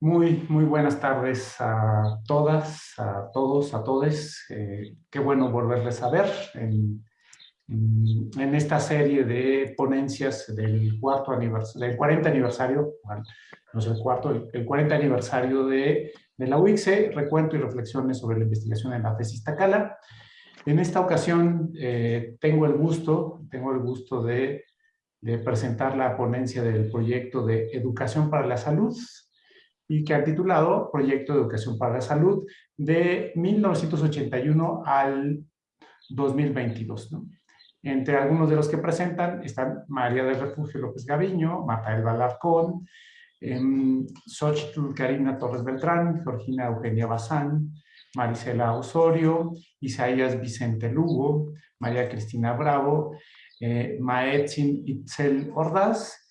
Muy, muy buenas tardes a todas, a todos, a todes. Eh, qué bueno volverles a ver en, esta serie de ponencias del, cuarto aniversario, del 40 aniversario, no es el cuarto, el, 40 aniversario de, de, la UICE, recuento y reflexiones sobre la investigación en la tesis Tacala. En esta ocasión eh, tengo el gusto, tengo el gusto de presentar la ponencia del proyecto de Educación para la Salud, y que ha titulado Proyecto de Educación para la Salud de 1981 al 2022. Entre algunos de los que presentan están María del Refugio López Gaviño, Marta Balarcón, eh, Xochitl Karina Torres Beltrán, Georgina Eugenia Bazán, Marisela Osorio, Isaías Vicente Lugo, María Cristina Bravo, eh, Maetzin Itzel Ordaz,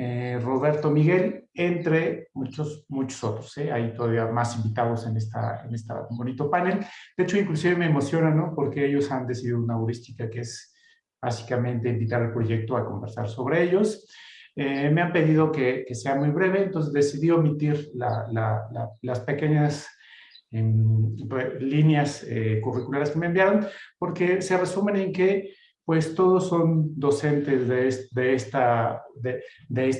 eh, Roberto Miguel, entre muchos, muchos otros. ¿eh? Hay todavía más invitados en esta, en esta bonito panel. De hecho, inclusive me emociona, ¿no? Porque ellos han decidido una heurística que es básicamente invitar al proyecto a conversar sobre ellos. Eh, me han pedido que, sea muy breve, entonces decidí omitir las pequeñas em, líneas curriculares que me enviaron, porque se resumen en que pues todos son docentes de, esta,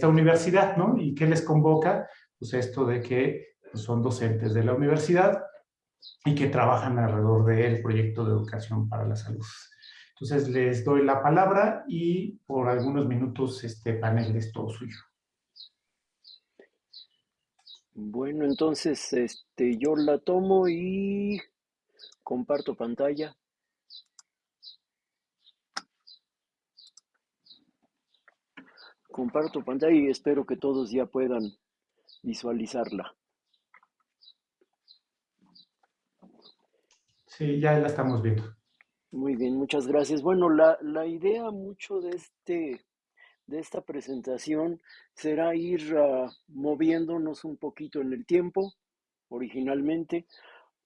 universidad, ¿no? ¿Y qué les convoca? Pues esto de que pues, son docentes de la universidad y que trabajan alrededor del proyecto de educación para la salud. Entonces les doy la palabra y por algunos minutos este panel es todo suyo. Bueno, entonces este, yo la tomo y comparto pantalla. Comparto pantalla y espero que todos ya puedan visualizarla. Sí, ya la estamos viendo. Muy bien, muchas gracias. Bueno, la, la idea mucho de, este, de esta presentación será ir uh, moviéndonos un poquito en el tiempo, originalmente,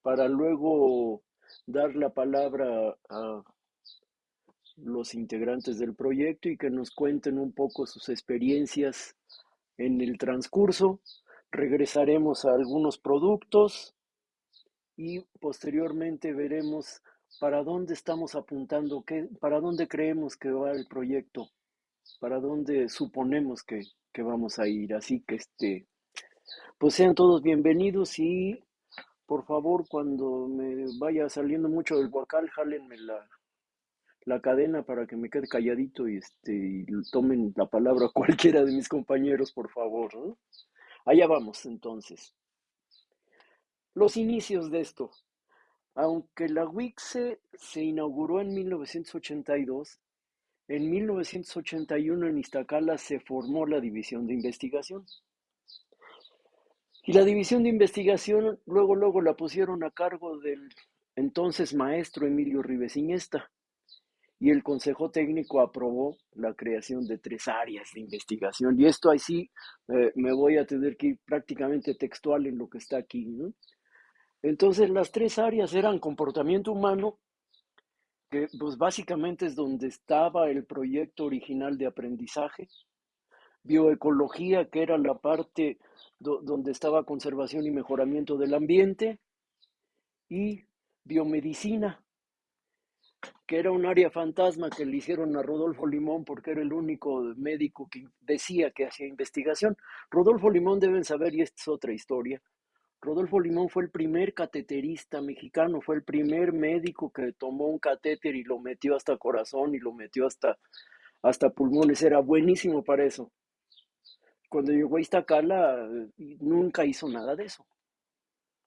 para luego dar la palabra a los integrantes del proyecto y que nos cuenten un poco sus experiencias en el transcurso. Regresaremos a algunos productos y posteriormente veremos para dónde estamos apuntando, qué, para dónde creemos que va el proyecto, para dónde suponemos que, que vamos a ir. Así que este, pues sean todos bienvenidos y por favor cuando me vaya saliendo mucho del guacal, jálenme la, la cadena para que me quede calladito y, este, tomen la palabra cualquiera de mis compañeros, por favor. Allá vamos entonces. Los inicios de esto. Aunque la WICSE se inauguró en 1982, en 1981 en Iztacala se formó la División de Investigación. Y la División de Investigación luego, luego la pusieron a cargo del entonces maestro Emilio Rives y el Consejo Técnico aprobó la creación de tres áreas de investigación. Y esto ahí sí eh, me voy a tener que ir prácticamente textual en lo que está aquí. Entonces las tres áreas eran comportamiento humano, que pues básicamente es donde estaba el proyecto original de aprendizaje, bioecología, que era la parte donde estaba conservación y mejoramiento del ambiente, y biomedicina, que era un área fantasma que le hicieron a Rodolfo Limón porque era el único médico que decía que hacía investigación. Rodolfo Limón deben saber, y esta es otra historia, Rodolfo Limón fue el primer cateterista mexicano, fue el primer médico que tomó un catéter y lo metió hasta corazón y lo metió hasta, hasta pulmones, era buenísimo para eso. Cuando llegó a Iztacala nunca hizo nada de eso,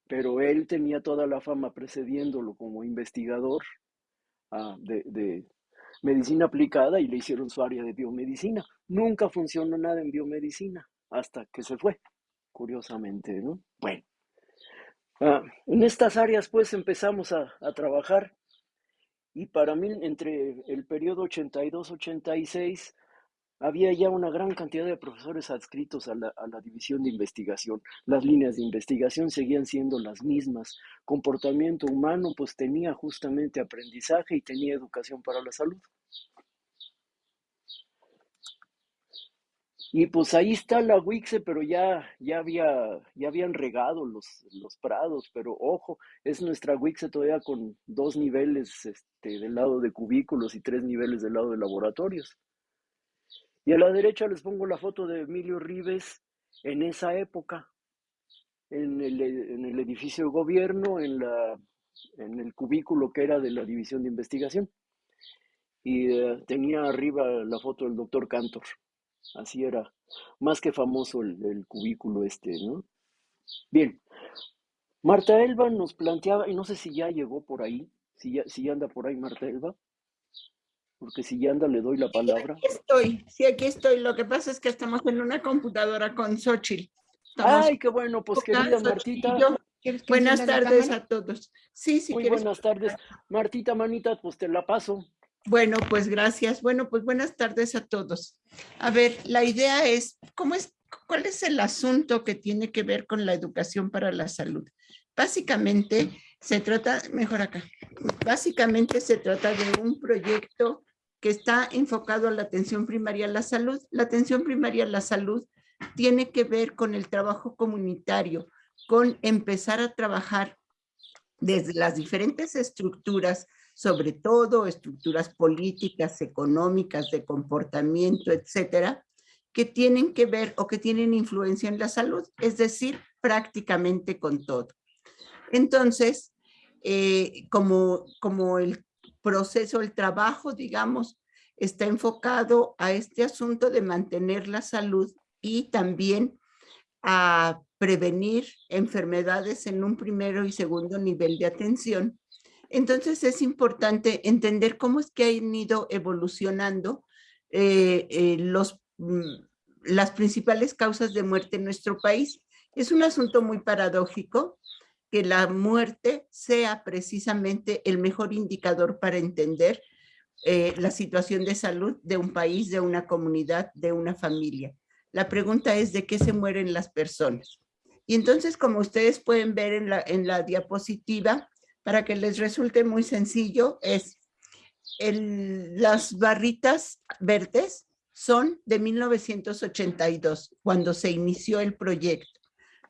pero él tenía toda la fama precediéndolo como investigador Ah, de, medicina aplicada y le hicieron su área de biomedicina. Nunca funcionó nada en biomedicina hasta que se fue, curiosamente, ¿no? Bueno, ah, en estas áreas pues empezamos a, a trabajar y para mí entre el periodo 82-86 había ya una gran cantidad de profesores adscritos a la, división de investigación. Las líneas de investigación seguían siendo las mismas. Comportamiento humano, pues tenía justamente aprendizaje y tenía educación para la salud. Y pues ahí está la Wixe, pero ya, ya, había, ya habían regado los, prados, pero ojo, es nuestra Wixe todavía con dos niveles este, del lado de cubículos y tres niveles del lado de laboratorios. Y a la derecha les pongo la foto de Emilio Rives en esa época, en el, en el edificio de gobierno, en, la, en el cubículo que era de la división de investigación. Y eh, tenía arriba la foto del doctor Cantor. Así era, más que famoso el, cubículo este, ¿no? Bien, Marta Elba nos planteaba, y no sé si ya llegó por ahí, si ya, si anda por ahí Marta Elba, porque si ya anda le doy la palabra. aquí estoy, sí, aquí estoy. Lo que pasa es que estamos en una computadora con Xochitl. Ay, qué bueno, pues querida Martita. Buenas tardes a todos. Sí, sí. Muy buenas tardes. Martita, manita, pues te la paso. Bueno, pues gracias. Bueno, pues buenas tardes a todos. A ver, la idea es, ¿cómo es, ¿cuál es el asunto que tiene que ver con la educación para la salud? Básicamente se trata, mejor acá, básicamente se trata de un proyecto que está enfocado a la atención primaria a la salud. La atención primaria a la salud tiene que ver con el trabajo comunitario, con empezar a trabajar desde las diferentes estructuras sobre todo estructuras políticas, económicas, de comportamiento, etcétera, que tienen que ver o que tienen influencia en la salud, es decir, prácticamente con todo. Entonces, eh, como, como el proceso, el trabajo, digamos, está enfocado a este asunto de mantener la salud y también a prevenir enfermedades en un primero y segundo nivel de atención, entonces es importante entender cómo es que han ido evolucionando eh, eh, los, mm, las principales causas de muerte en nuestro país. Es un asunto muy paradójico que la muerte sea precisamente el mejor indicador para entender eh, la situación de salud de un país, de una comunidad, de una familia. La pregunta es de qué se mueren las personas. Y entonces, como ustedes pueden ver en la, en la diapositiva, para que les resulte muy sencillo, es las barritas verdes son de 1982, cuando se inició el proyecto.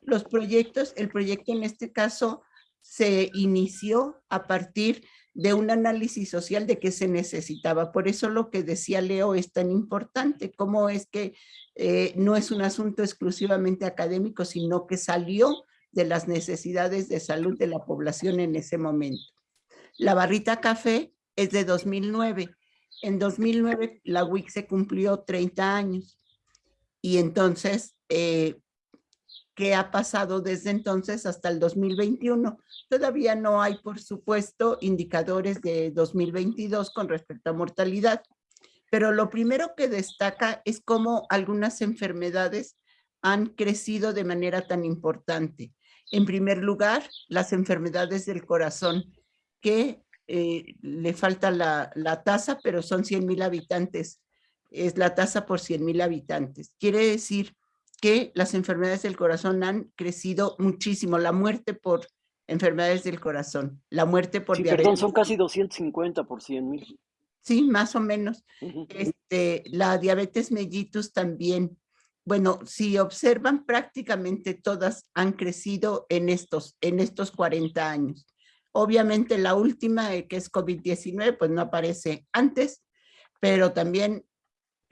Los proyectos, el proyecto en este caso se inició a partir de un análisis social de qué se necesitaba. Por eso lo que decía Leo es tan importante, cómo es que eh, no es un asunto exclusivamente académico, sino que salió de las necesidades de salud de la población en ese momento. La barrita café es de 2009. En 2009 la WIC se cumplió 30 años. Y entonces, eh, ¿qué ha pasado desde entonces hasta el 2021? Todavía no hay, por supuesto, indicadores de 2022 con respecto a mortalidad. Pero lo primero que destaca es cómo algunas enfermedades han crecido de manera tan importante. En primer lugar, las enfermedades del corazón, que eh, le falta la, tasa, pero son 100 mil habitantes. Es la tasa por 100 mil habitantes. Quiere decir que las enfermedades del corazón han crecido muchísimo. La muerte por enfermedades del corazón, la muerte por diabetes. Perdón, son casi 250 por 100 mil. Sí, más o menos. este, la diabetes mellitus también bueno, si observan, prácticamente todas han crecido en estos, en estos 40 años. Obviamente la última, eh, que es COVID-19, pues no aparece antes, pero también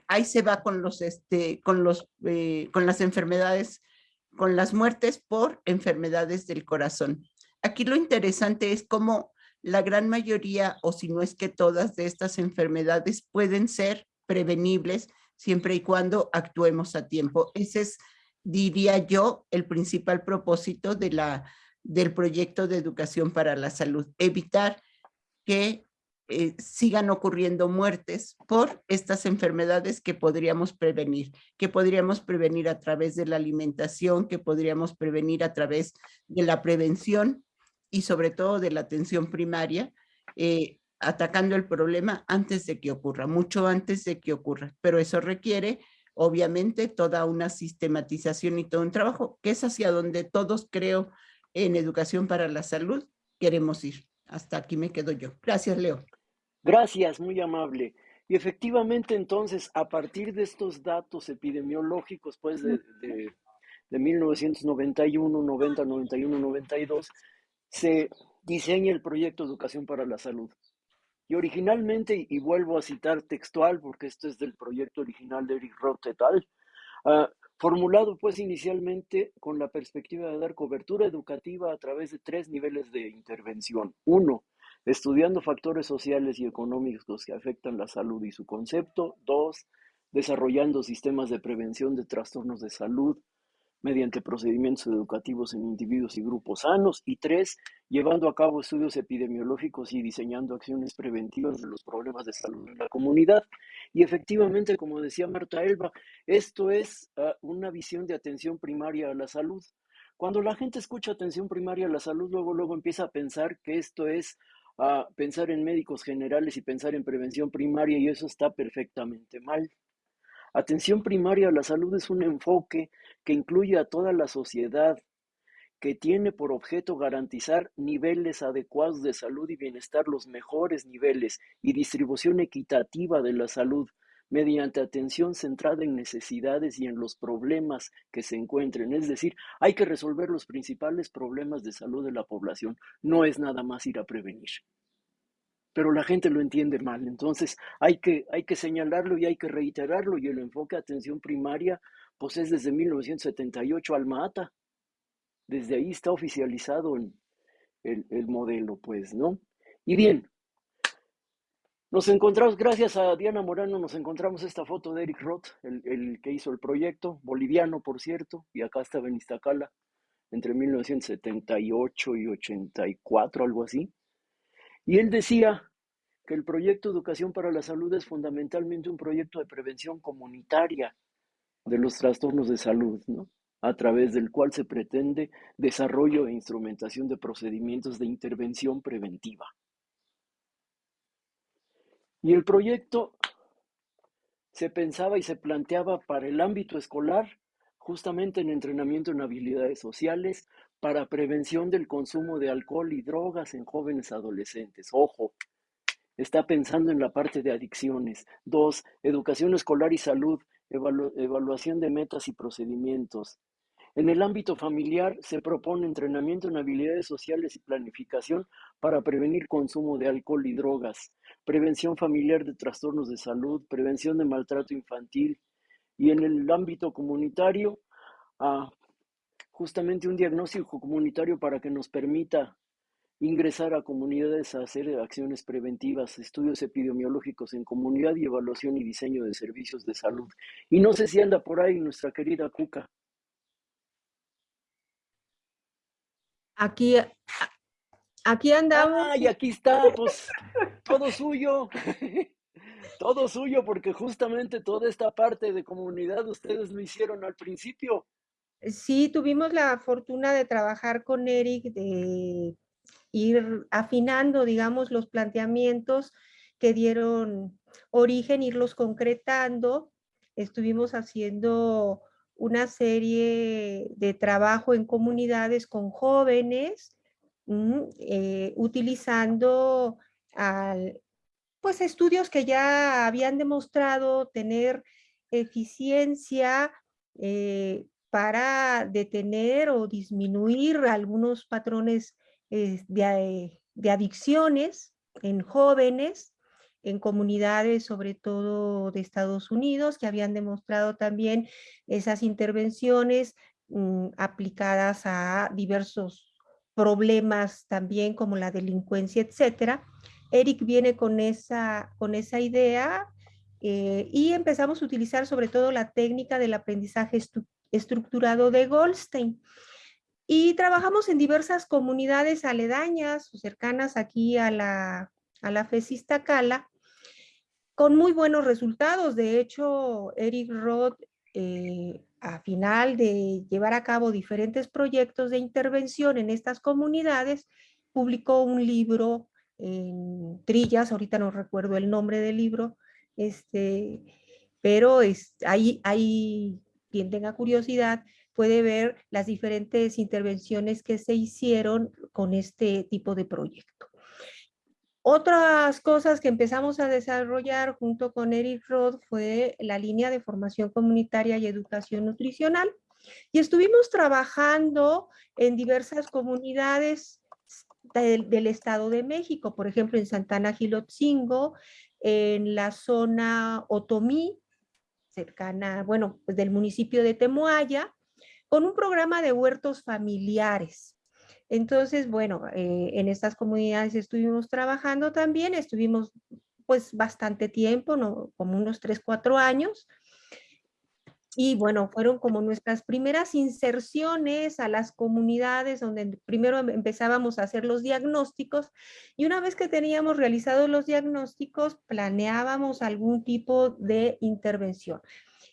ahí se va con, los, este, con, los, eh, con las enfermedades, con las muertes por enfermedades del corazón. Aquí lo interesante es cómo la gran mayoría, o si no es que todas de estas enfermedades pueden ser prevenibles siempre y cuando actuemos a tiempo. Ese es, diría yo, el principal propósito de la, del proyecto de educación para la salud, evitar que eh, sigan ocurriendo muertes por estas enfermedades que podríamos prevenir, que podríamos prevenir a través de la alimentación, que podríamos prevenir a través de la prevención y sobre todo de la atención primaria, eh, atacando el problema antes de que ocurra, mucho antes de que ocurra, pero eso requiere obviamente toda una sistematización y todo un trabajo, que es hacia donde todos creo en educación para la salud queremos ir. Hasta aquí me quedo yo. Gracias, Leo. Gracias, muy amable. Y efectivamente, entonces, a partir de estos datos epidemiológicos, pues de, de, de 1991, 90, 91, 92, se diseña el proyecto Educación para la Salud. Y originalmente, y vuelvo a citar textual, porque esto es del proyecto original de Eric Roth et al., uh, formulado pues inicialmente con la perspectiva de dar cobertura educativa a través de tres niveles de intervención. Uno, estudiando factores sociales y económicos que afectan la salud y su concepto. Dos, desarrollando sistemas de prevención de trastornos de salud mediante procedimientos educativos en individuos y grupos sanos. Y tres, llevando a cabo estudios epidemiológicos y diseñando acciones preventivas de los problemas de salud en la comunidad. Y efectivamente, como decía Marta Elba, esto es uh, una visión de atención primaria a la salud. Cuando la gente escucha atención primaria a la salud, luego, luego empieza a pensar que esto es a pensar en médicos generales y pensar en prevención primaria y eso está perfectamente mal. Atención primaria a la salud es un enfoque que incluye a toda la sociedad, que tiene por objeto garantizar niveles adecuados de salud y bienestar, los mejores niveles y distribución equitativa de la salud mediante atención centrada en necesidades y en los problemas que se encuentren. Es decir, hay que resolver los principales problemas de salud de la población. No es nada más ir a prevenir. Pero la gente lo entiende mal. Entonces hay que, hay que señalarlo y hay que reiterarlo. Y el enfoque de atención primaria, pues es desde 1978 Alma-Ata. Desde ahí está oficializado el, el, el modelo, pues, ¿no? Y bien, nos encontramos, gracias a Diana Morano, nos encontramos esta foto de Eric Roth, el, que hizo el proyecto, boliviano, por cierto, y acá estaba en Iztacala, entre 1978 y 84, algo así. Y él decía que el proyecto Educación para la Salud es fundamentalmente un proyecto de prevención comunitaria de los trastornos de salud, ¿no? a través del cual se pretende desarrollo e instrumentación de procedimientos de intervención preventiva. Y el proyecto se pensaba y se planteaba para el ámbito escolar, justamente en entrenamiento en habilidades sociales, para prevención del consumo de alcohol y drogas en jóvenes adolescentes. Ojo, está pensando en la parte de adicciones. Dos, educación escolar y salud, evalu evaluación de metas y procedimientos. En el ámbito familiar se propone entrenamiento en habilidades sociales y planificación para prevenir consumo de alcohol y drogas, prevención familiar de trastornos de salud, prevención de maltrato infantil y en el ámbito comunitario, ah, justamente un diagnóstico comunitario para que nos permita ingresar a comunidades a hacer acciones preventivas, estudios epidemiológicos en comunidad y evaluación y diseño de servicios de salud. Y no sé si anda por ahí nuestra querida Cuca. Aquí, aquí andamos. Ay, aquí está, pues todo suyo. todo suyo, porque justamente toda esta parte de comunidad ustedes lo hicieron al principio. Sí, tuvimos la fortuna de trabajar con Eric, de ir afinando, digamos, los planteamientos que dieron origen, irlos concretando. Estuvimos haciendo una serie de trabajo en comunidades con jóvenes, eh, utilizando pues estudios que ya habían demostrado tener eficiencia eh, para detener o disminuir algunos patrones eh, de, de adicciones en jóvenes, en comunidades, sobre todo de Estados Unidos, que habían demostrado también esas intervenciones mm, aplicadas a diversos problemas también como la delincuencia, etcétera. Eric viene con esa, con esa idea eh, y empezamos a utilizar sobre todo la técnica del aprendizaje estructurado de Goldstein. Y trabajamos en diversas comunidades aledañas o cercanas aquí a la, a la Cala con muy buenos resultados. De hecho, Eric Roth, eh, a final de llevar a cabo diferentes proyectos de intervención en estas comunidades, publicó un libro en Trillas, ahorita no recuerdo el nombre del libro, este, pero es, ahí, ahí quien tenga curiosidad puede ver las diferentes intervenciones que se hicieron con este tipo de proyecto. Otras cosas que empezamos a desarrollar junto con Eric Roth fue la línea de formación comunitaria y educación nutricional. Y estuvimos trabajando en diversas comunidades del, Estado de México, por ejemplo, en Santana Gilotzingo, en la zona Otomí, cercana, bueno, pues del municipio de Temoaya, con un programa de huertos familiares. Entonces, bueno, eh, en estas comunidades estuvimos trabajando también, estuvimos pues bastante tiempo, ¿no? como unos 3, 4 años, y bueno, fueron como nuestras primeras inserciones a las comunidades donde primero em, empezábamos a hacer los diagnósticos y una vez que teníamos realizados los diagnósticos, planeábamos algún tipo de intervención.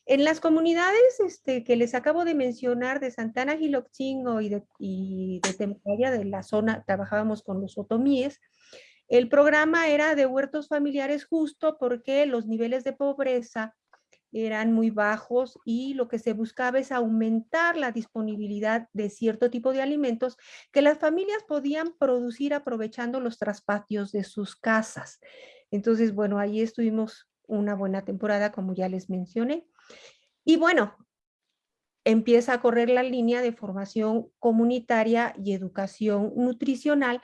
En las comunidades este, que les acabo de mencionar de Santana Gilochingo y de, y de de la zona, trabajábamos con los otomíes, el programa era de huertos familiares justo porque los niveles de pobreza eran muy bajos y lo que se buscaba es aumentar la disponibilidad de cierto tipo de alimentos que las familias podían producir aprovechando los traspatios de sus casas. Entonces, bueno, ahí estuvimos una buena temporada, como ya les mencioné. Y bueno, empieza a correr la línea de formación comunitaria y educación nutricional,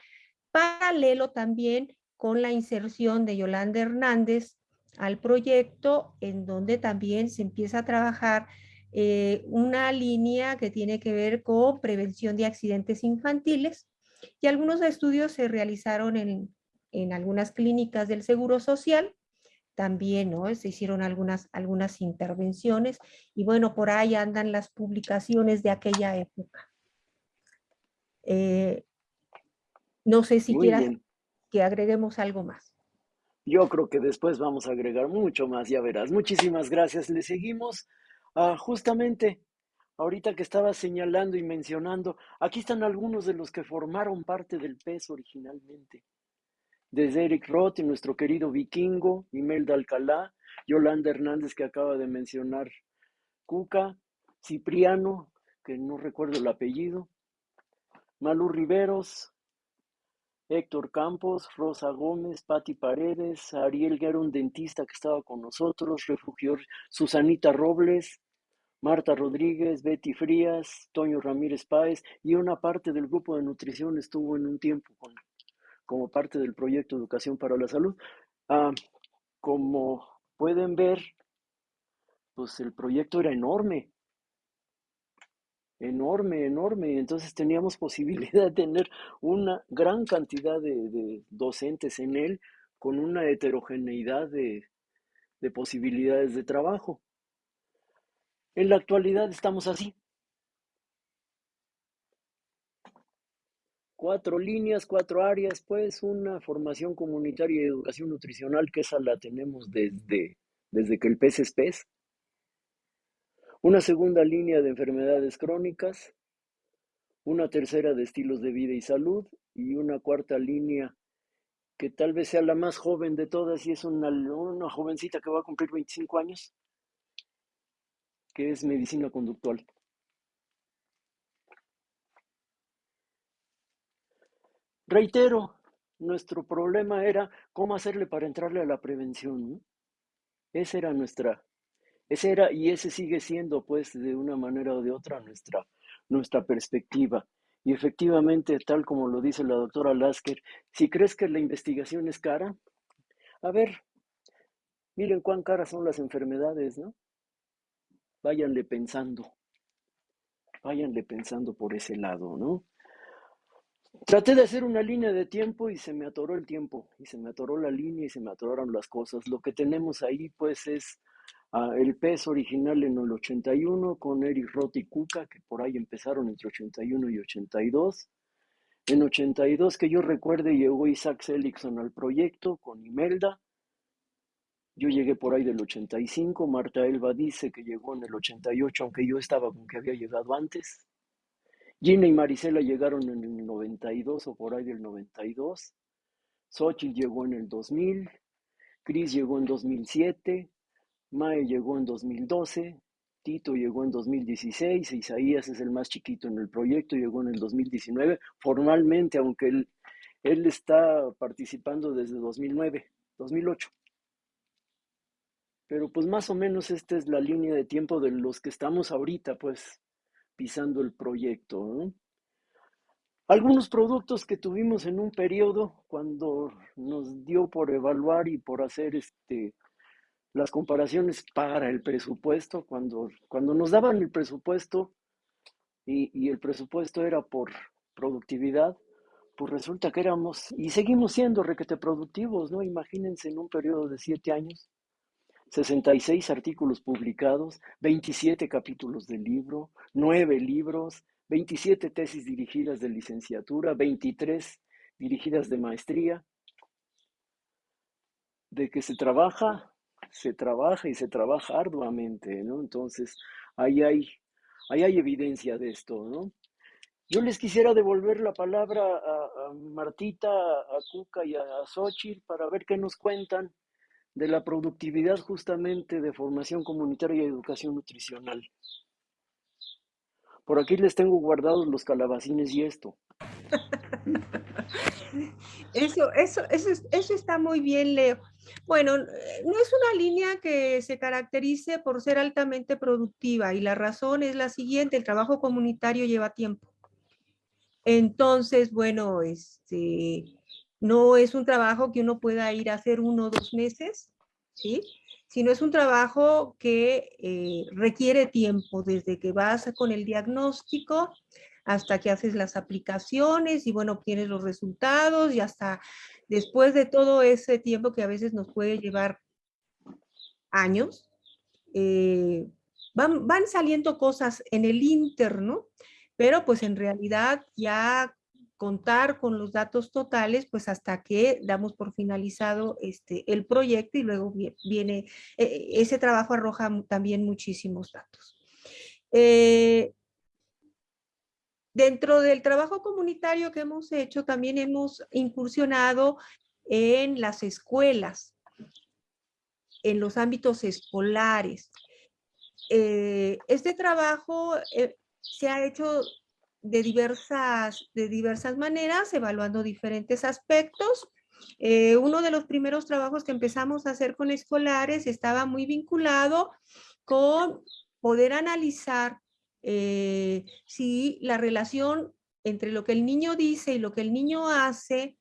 paralelo también con la inserción de Yolanda Hernández al proyecto en donde también se empieza a trabajar eh, una línea que tiene que ver con prevención de accidentes infantiles. Y algunos estudios se realizaron en, en algunas clínicas del Seguro Social también, ¿no? Se hicieron algunas, algunas intervenciones y bueno, por ahí andan las publicaciones de aquella época. Eh, no sé si quieras que agreguemos algo más. Yo creo que después vamos a agregar mucho más, ya verás. Muchísimas gracias. Le seguimos ah, justamente ahorita que estaba señalando y mencionando. Aquí están algunos de los que formaron parte del PES originalmente. Desde Eric Roth y nuestro querido vikingo, Imelda Alcalá, Yolanda Hernández que acaba de mencionar, Cuca, Cipriano, que no recuerdo el apellido, Malú Riveros, Héctor Campos, Rosa Gómez, Patti Paredes, Ariel Guerra, un dentista que estaba con nosotros, refugió Susanita Robles, Marta Rodríguez, Betty Frías, Toño Ramírez Páez y una parte del grupo de nutrición estuvo en un tiempo con, como parte del proyecto Educación para la Salud. Ah, como pueden ver, pues el proyecto era enorme enorme, enorme. Entonces teníamos posibilidad de tener una gran cantidad de, docentes en él con una heterogeneidad de, de posibilidades de trabajo. En la actualidad estamos así. Cuatro líneas, cuatro áreas, pues una formación comunitaria y educación nutricional, que esa la tenemos desde, desde que el pez es pez. Una segunda línea de enfermedades crónicas, una tercera de estilos de vida y salud. Y una cuarta línea que tal vez sea la más joven de todas y es una, una jovencita que va a cumplir 25 años, que es medicina conductual. Reitero, nuestro problema era cómo hacerle para entrarle a la prevención. Esa era nuestra, ese era y ese sigue siendo, pues, de una manera o de otra nuestra, nuestra perspectiva. Y efectivamente, tal como lo dice la doctora Lasker, si crees que la investigación es cara, a ver, miren cuán caras son las enfermedades, ¿no? Váyanle pensando, váyanle pensando por ese lado, ¿no? Traté de hacer una línea de tiempo y se me atoró el tiempo, y se me atoró la línea y se me atoraron las cosas. Lo que tenemos ahí, pues, es el PES original en el 81 con Eric Roth y Kuka, que por ahí empezaron entre 81 y 82. En 82, que yo recuerde, llegó Isaac Seligson al proyecto con Imelda. Yo llegué por ahí del 85. Marta Elba dice que llegó en el 88, aunque yo estaba con que había llegado antes. Gina y Marisela llegaron en el 92 o por ahí del 92. Xochitl llegó en el 2000. Chris llegó en 2007. Mae llegó en 2012, Tito llegó en 2016, Isaías es el más chiquito en el proyecto, llegó en el 2019, formalmente, aunque el, Él está participando desde 2009, 2008. Pero pues más o menos esta es la línea de tiempo de los que estamos ahorita, pues, pisando el proyecto. Algunos productos que tuvimos en un periodo cuando nos dio por evaluar y por hacer este, las comparaciones para el presupuesto, cuando, cuando nos daban el presupuesto y, y el presupuesto era por productividad, pues resulta que éramos y seguimos siendo requete productivos, ¿no? Imagínense en un periodo de siete años, 66 artículos publicados, 27 capítulos del libro, 9 libros, 27 tesis dirigidas de licenciatura, 23 dirigidas de maestría. De que se trabaja, se trabaja y se trabaja arduamente, ¿no? Entonces, ahí hay, ahí hay evidencia de esto, ¿no? Yo les quisiera devolver la palabra a, Martita, a Cuca y a Xochitl para ver qué nos cuentan de la productividad justamente de formación comunitaria y educación nutricional. Por aquí les tengo guardados los calabacines y esto. Eso, eso, eso, eso está muy bien, Leo. Bueno, no es una línea que se caracterice por ser altamente productiva y la razón es la siguiente, el trabajo comunitario lleva tiempo. Entonces, bueno, este, no es un trabajo que uno pueda ir a hacer uno o dos meses, ¿sí? sino es un trabajo que eh, requiere tiempo, desde que vas con el diagnóstico hasta que haces las aplicaciones y bueno, obtienes los resultados y hasta después de todo ese tiempo que a veces nos puede llevar años, eh, van, van saliendo cosas en el interno, pero pues en realidad ya contar con los datos totales, pues hasta que damos por finalizado este, el proyecto y luego viene, eh, ese trabajo arroja también muchísimos datos. Eh, dentro del trabajo comunitario que hemos hecho, también hemos incursionado en las escuelas, en los ámbitos escolares. Eh, este trabajo se ha hecho de diversas, de diversas maneras, evaluando diferentes aspectos. Eh, uno de los primeros trabajos que empezamos a hacer con escolares estaba muy vinculado con poder analizar eh, si la relación entre lo que el niño dice y lo que el niño hace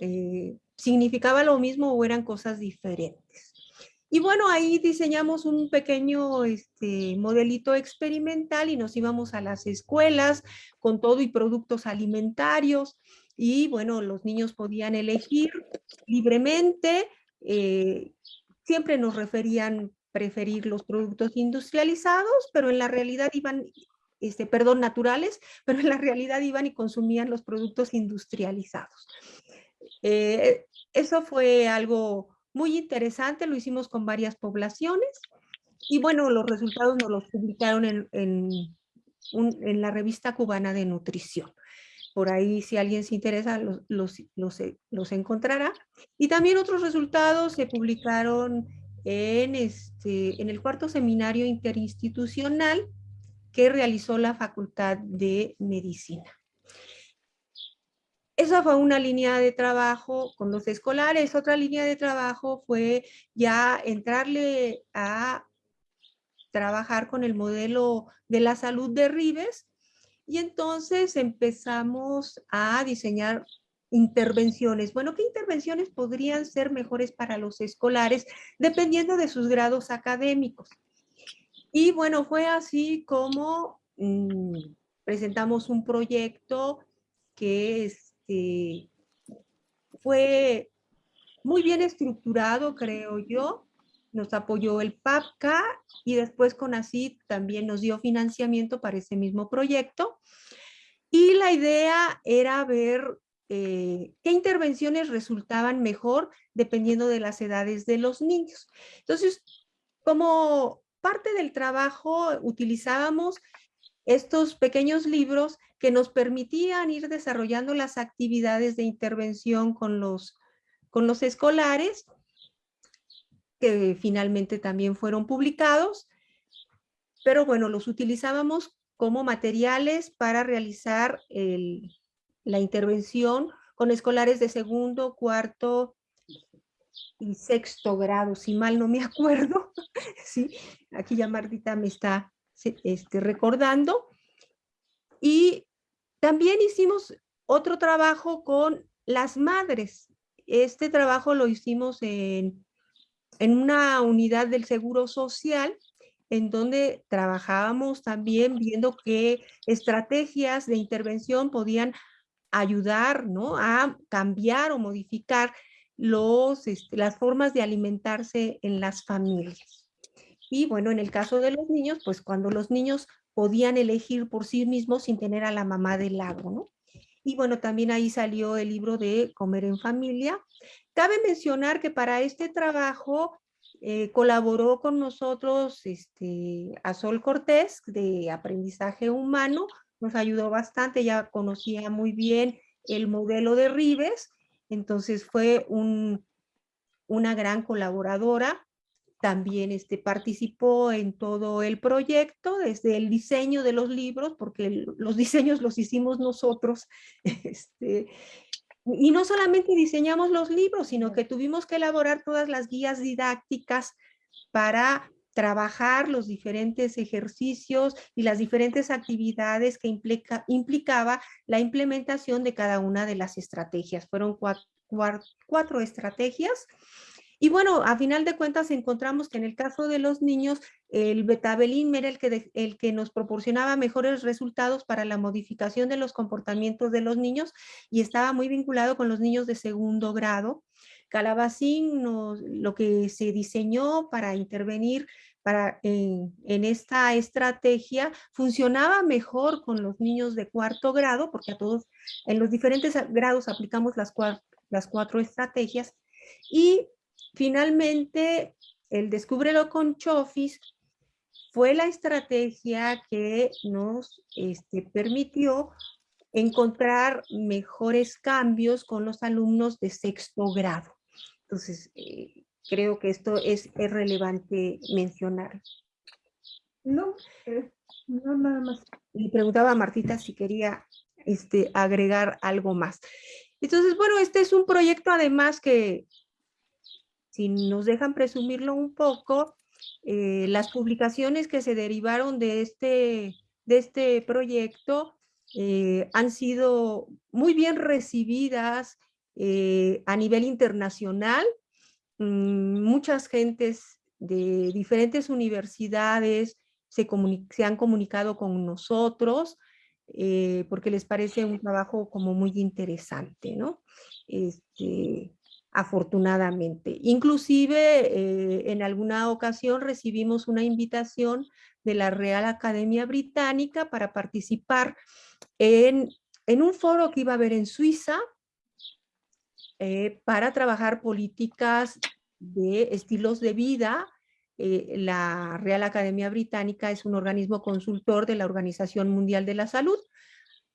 eh, significaba lo mismo o eran cosas diferentes. Y bueno, ahí diseñamos un pequeño este, modelito experimental y nos íbamos a las escuelas con todo y productos alimentarios. Y bueno, los niños podían elegir libremente. Eh, siempre nos referían preferir los productos industrializados, pero en la realidad iban, este, perdón, naturales, pero en la realidad iban y consumían los productos industrializados. Eh, eso fue algo muy interesante, lo hicimos con varias poblaciones y bueno, los resultados nos los publicaron en, en, la revista cubana de nutrición. Por ahí, si alguien se interesa, los, los, los, los encontrará. Y también otros resultados se publicaron en, este, en el cuarto seminario interinstitucional que realizó la Facultad de Medicina. Esa fue una línea de trabajo con los escolares. Otra línea de trabajo fue ya entrarle a trabajar con el modelo de la salud de Ribes y entonces empezamos a diseñar intervenciones. Bueno, ¿qué intervenciones podrían ser mejores para los escolares dependiendo de sus grados académicos? Y bueno, fue así como mm, presentamos un proyecto que es fue muy bien estructurado, creo yo. Nos apoyó el PAPCA y después con CONACYT también nos dio financiamiento para ese mismo proyecto. Y la idea era ver eh, qué intervenciones resultaban mejor dependiendo de las edades de los niños. Entonces, como parte del trabajo utilizábamos estos pequeños libros que nos permitían ir desarrollando las actividades de intervención con los, con los escolares, que finalmente también fueron publicados, pero bueno, los utilizábamos como materiales para realizar la intervención con escolares de segundo, cuarto y sexto grado, si mal no me acuerdo. sí, aquí ya Martita me está este, recordando. Y también hicimos otro trabajo con las madres. Este trabajo lo hicimos en, en una unidad del Seguro Social en donde trabajábamos también viendo qué estrategias de intervención podían ayudar ¿no? a cambiar o modificar los, este, las formas de alimentarse en las familias. Y bueno, en el caso de los niños, pues cuando los niños podían elegir por sí mismos sin tener a la mamá del lado, ¿no? Y bueno, también ahí salió el libro de Comer en Familia. Cabe mencionar que para este trabajo eh, colaboró con nosotros este, a Sol Cortés de Aprendizaje Humano, nos ayudó bastante, ya conocía muy bien el modelo de Rives, entonces fue un, una gran colaboradora. También este, participó en todo el proyecto, desde el diseño de los libros, porque los diseños los hicimos nosotros, este, y no solamente diseñamos los libros, sino que tuvimos que elaborar todas las guías didácticas para trabajar los diferentes ejercicios y las diferentes actividades que implica, implicaba la implementación de cada una de las estrategias. Fueron cuatro estrategias y bueno, a final de cuentas encontramos que en el caso de los niños, el betabelín era el que, el que nos proporcionaba mejores resultados para la modificación de los comportamientos de los niños y estaba muy vinculado con los niños de segundo grado. Calabacín, lo que se diseñó para intervenir para, en, esta estrategia funcionaba mejor con los niños de cuarto grado, porque a todos, en los diferentes grados aplicamos las, las cuatro estrategias, y Finalmente, el Descúbrelo con Chofis fue la estrategia que nos este, permitió encontrar mejores cambios con los alumnos de sexto grado. Entonces, eh, creo que esto es, relevante mencionar. No, eh, no nada más. Le preguntaba a Martita si quería este, agregar algo más. Entonces, bueno, este es un proyecto además que si nos dejan presumirlo un poco, eh, las publicaciones que se derivaron de este, de este proyecto eh, han sido muy bien recibidas eh, a nivel internacional. Mm, muchas gentes de diferentes universidades se, se han comunicado con nosotros porque les parece un trabajo como muy interesante, ¿no? Este, afortunadamente. Inclusive eh, en alguna ocasión recibimos una invitación de la Real Academia Británica para participar en, un foro que iba a haber en Suiza eh, para trabajar políticas de estilos de vida. Eh, la Real Academia Británica es un organismo consultor de la Organización Mundial de la Salud.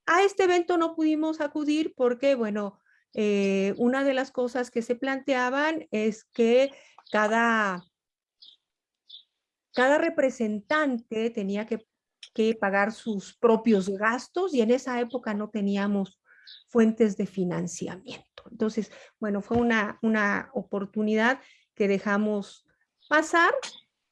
A este evento no pudimos acudir porque, bueno, eh, una de las cosas que se planteaban es que cada, cada representante tenía que, pagar sus propios gastos y en esa época no teníamos fuentes de financiamiento. Entonces, bueno, fue una, una oportunidad que dejamos pasar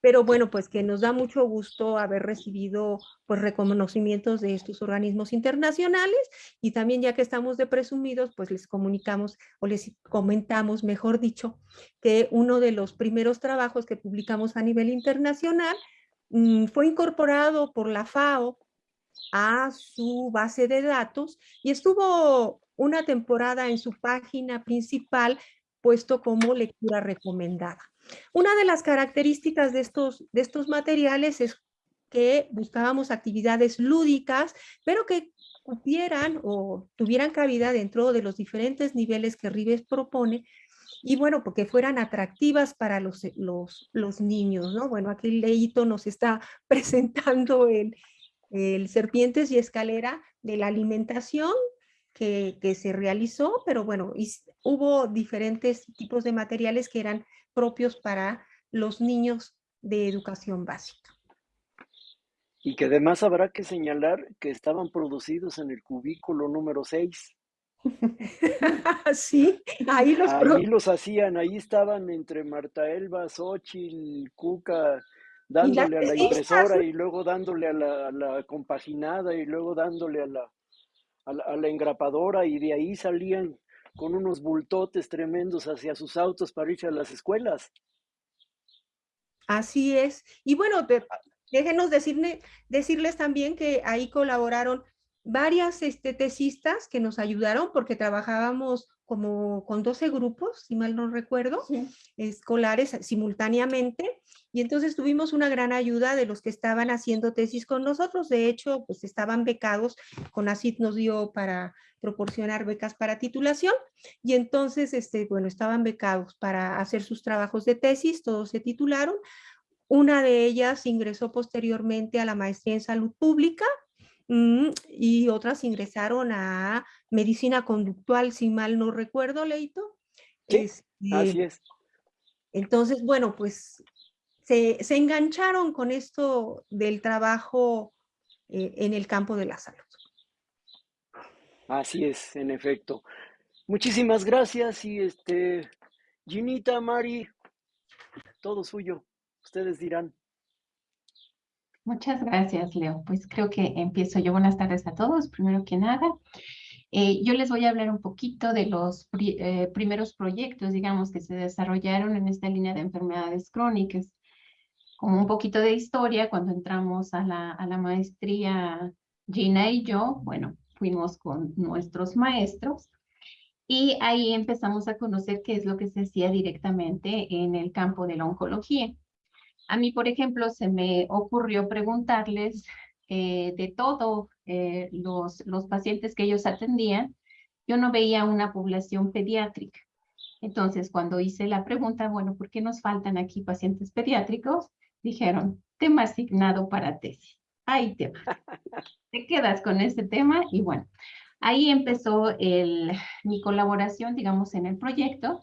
pero bueno, pues que nos da mucho gusto haber recibido pues reconocimientos de estos organismos internacionales y también ya que estamos de presumidos, pues les comunicamos o les comentamos, mejor dicho, que uno de los primeros trabajos que publicamos a nivel internacional mm, fue incorporado por la FAO a su base de datos y estuvo una temporada en su página principal puesto como lectura recomendada. Una de las características de estos, de estos materiales es que buscábamos actividades lúdicas, pero que cupieran o tuvieran cabida dentro de los diferentes niveles que Rives propone, y bueno, porque fueran atractivas para los, los, los niños, ¿no? Bueno, aquí Leito nos está presentando el, el Serpientes y Escalera de la alimentación que, que se realizó, pero bueno, hubo diferentes tipos de materiales que eran propios para los niños de educación básica. Y que además habrá que señalar que estaban producidos en el cubículo número 6. sí, ahí los Ahí los hacían, ahí estaban entre Marta Elba, Xochitl, Cuca, dándole a la impresora y luego dándole a la, a la compaginada y luego dándole a la, a la, a la engrapadora y de ahí salían con unos bultotes tremendos hacia sus autos para irse a las escuelas. Así es. Y bueno, de- déjenos decirle, decirles también que ahí colaboraron varias este, tesistas que nos ayudaron porque trabajábamos como con 12 grupos, si mal no recuerdo, escolares simultáneamente. Y entonces tuvimos una gran ayuda de los que estaban haciendo tesis con nosotros. De hecho, pues estaban becados. CONACYT nos dio para proporcionar becas para titulación. Y entonces, este, bueno, estaban becados para hacer sus trabajos de tesis. Todos se titularon. Una de ellas ingresó posteriormente a la maestría en salud pública y otras ingresaron a medicina conductual, si mal no recuerdo, Leito. Sí, Este, Así es. entonces, bueno, pues se, se engancharon con esto del trabajo eh, en el campo de la salud. Así es, en efecto. Muchísimas gracias y este, Ginita, Mari, todo suyo. Ustedes dirán. Muchas gracias, Leo. Pues creo que empiezo yo. Buenas tardes a todos. Primero que nada, eh, yo les voy a hablar un poquito de los pri- eh, primeros proyectos, digamos, que se desarrollaron en esta línea de enfermedades crónicas. Como un poquito de historia, cuando entramos a la, a la maestría, Gina y yo, bueno, fuimos con nuestros maestros y ahí empezamos a conocer qué es lo que se hacía directamente en el campo de la oncología. A mí, por ejemplo, se me ocurrió preguntarles eh, de todos los, los pacientes que ellos atendían, yo no veía una población pediátrica. Entonces, cuando hice la pregunta, bueno, ¿por qué nos faltan aquí pacientes pediátricos? Dijeron, tema asignado para tesis. Ahí te va. Te quedas con este tema y bueno, ahí empezó el, mi colaboración, digamos, en el proyecto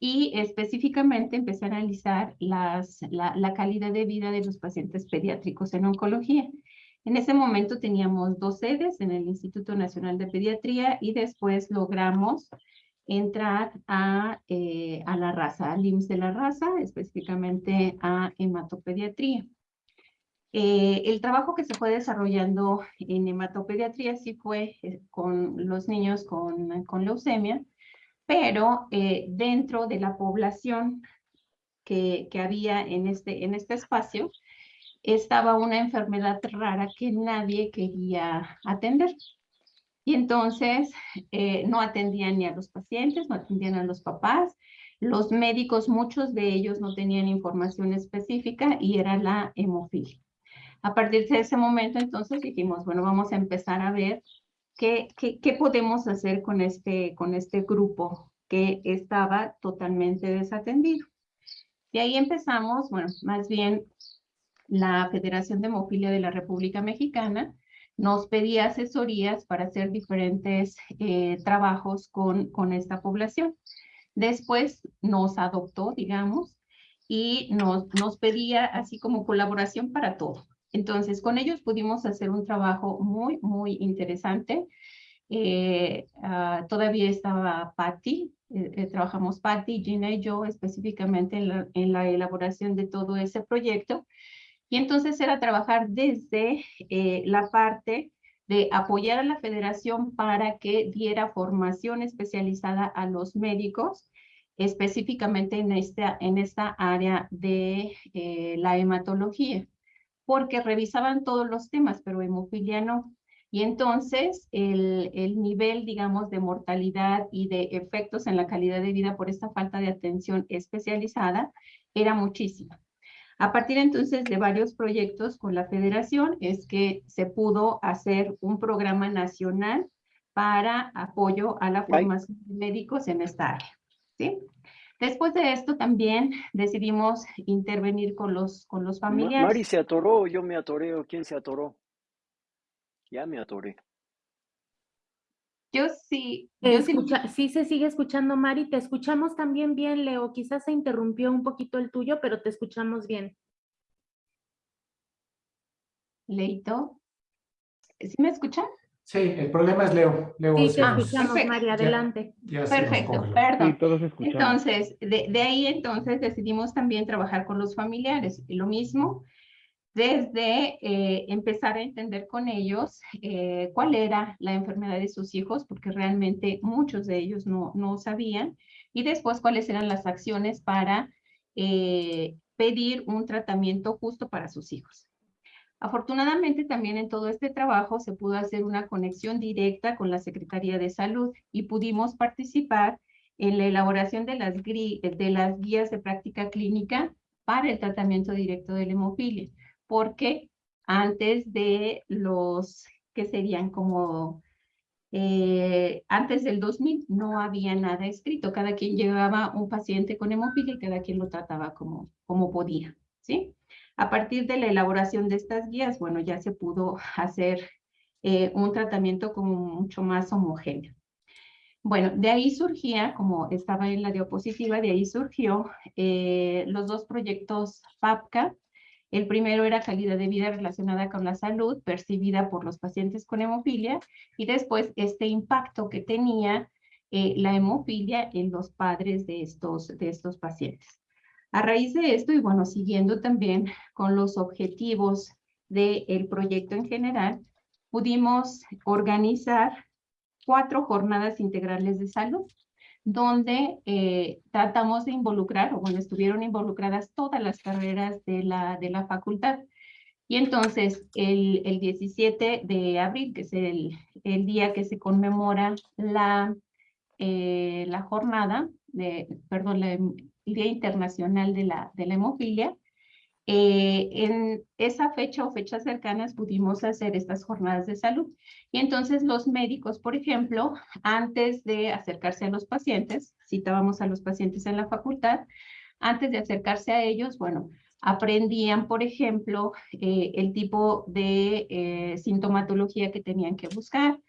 y específicamente empecé a analizar la calidad de vida de los pacientes pediátricos en oncología. En ese momento teníamos dos sedes en el Instituto Nacional de Pediatría y después logramos entrar a, eh, a la raza, al IMSS de la raza, específicamente a hematopediatría. Eh, el trabajo que se fue desarrollando en hematopediatría sí fue eh, con los niños con, con leucemia, pero eh, dentro de la población que, que había en este, en este espacio, estaba una enfermedad rara que nadie quería atender. Y entonces eh, no atendían ni a los pacientes, no atendían a los papás. Los médicos, muchos de ellos no tenían información específica y era la hemofilia. A partir de ese momento, entonces dijimos, bueno, vamos a empezar a ver qué, qué, qué podemos hacer con este, con este grupo que estaba totalmente desatendido. Y ahí empezamos, bueno, más bien la Federación de Hemofilia de la República Mexicana nos pedía asesorías para hacer diferentes eh, trabajos con, con esta población. Después nos adoptó, digamos, y nos, nos pedía así como colaboración para todo. Entonces, con ellos pudimos hacer un trabajo muy, muy interesante. Eh, uh, todavía estaba Patty, eh, eh, trabajamos Patty, Gina y yo específicamente en la, en la elaboración de todo ese proyecto. Y entonces era trabajar desde la parte de apoyar a la federación para que diera formación especializada a los médicos, específicamente en esta, en esta área de la hematología, porque revisaban todos los temas, pero hemofilia no. Y entonces el, el nivel, digamos, de mortalidad y de efectos en la calidad de vida por esta falta de atención especializada era muchísima. A partir entonces de varios proyectos con la federación es que se pudo hacer un programa nacional para apoyo a la formación de médicos en esta área. ¿sí? Después de esto también decidimos intervenir con los, con los familiares. Mari se atoró, yo me atoré, o quién se atoró. Ya me atoré. Yo sí. Yo Escucha, sí, sí se sigue escuchando, Mari. Te escuchamos también bien, Leo. Quizás se interrumpió un poquito el tuyo, pero te escuchamos bien. Leito. ¿Sí me escuchan? Sí, el problema es Leo. Leo Sí, te se nos- perfecto. María, adelante. ya nos Perfecto, perdón. Sí, todos. Entonces, de, de ahí entonces decidimos también trabajar con los familiares. Y lo mismo, desde eh, empezar a entender con ellos eh, cuál era la enfermedad de sus hijos, porque realmente muchos de ellos no, no sabían, y después cuáles eran las acciones para eh, pedir un tratamiento justo para sus hijos. Afortunadamente también en todo este trabajo se pudo hacer una conexión directa con la Secretaría de Salud y pudimos participar en la elaboración de las, de las guías de práctica clínica para el tratamiento directo de la hemofilia, porque antes de los que serían como eh, antes del 2000 no había nada escrito, cada quien llevaba un paciente con hemofilia y cada quien lo trataba como, como podía, ¿sí? A partir de la elaboración de estas guías, bueno, ya se pudo hacer eh, un tratamiento como mucho más homogéneo. Bueno, de ahí surgía, como estaba en la diapositiva, de ahí surgió eh, los dos proyectos FAPCA. El primero era calidad de vida relacionada con la salud percibida por los pacientes con hemofilia y después este impacto que tenía eh, la hemofilia en los padres de estos, de estos pacientes. A raíz de esto, y bueno, siguiendo también con los objetivos del proyecto en general, pudimos organizar cuatro jornadas integrales de salud, donde eh, tratamos de involucrar, o bueno, estuvieron involucradas todas las carreras de la, de la facultad. Y entonces, el, el 17 de abril, que es el, el día que se conmemora la, eh, la jornada, de, perdón, la, el Día Internacional de la, de la Hemofilia, eh, en esa fecha o fechas cercanas pudimos hacer estas jornadas de salud. Y entonces los médicos, por ejemplo, antes de acercarse a los pacientes, citábamos a los pacientes en la facultad, antes de acercarse a ellos, bueno, aprendían, por ejemplo, eh, el tipo de eh, sintomatología que tenían que buscar.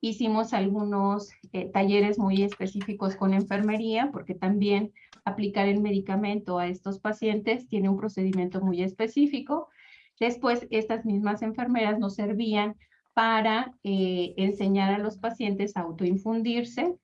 Hicimos algunos eh, talleres muy específicos con enfermería, porque también aplicar el medicamento a estos pacientes tiene un procedimiento muy específico. Después, estas mismas enfermeras nos servían para eh, enseñar a los pacientes a autoinfundirse.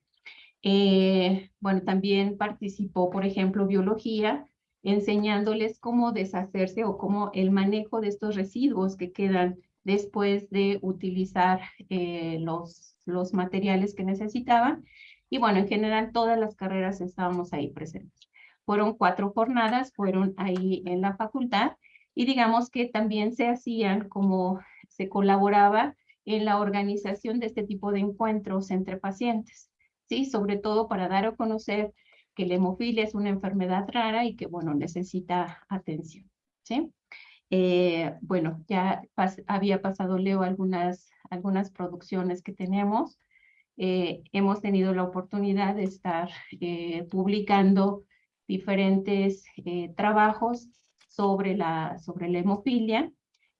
Eh, bueno, también participó, por ejemplo, biología, enseñándoles cómo deshacerse o cómo el manejo de estos residuos que quedan después de utilizar eh, los, los materiales que necesitaban. Y bueno, en general todas las carreras estábamos ahí presentes. Fueron cuatro jornadas, fueron ahí en la facultad y digamos que también se hacían como se colaboraba en la organización de este tipo de encuentros entre pacientes, ¿sí? Sobre todo para dar a conocer que la hemofilia es una enfermedad rara y que, bueno, necesita atención, ¿sí? Eh, bueno, ya pas había pasado Leo algunas, algunas producciones que tenemos. Eh, hemos tenido la oportunidad de estar eh, publicando diferentes eh, trabajos sobre la, sobre la hemofilia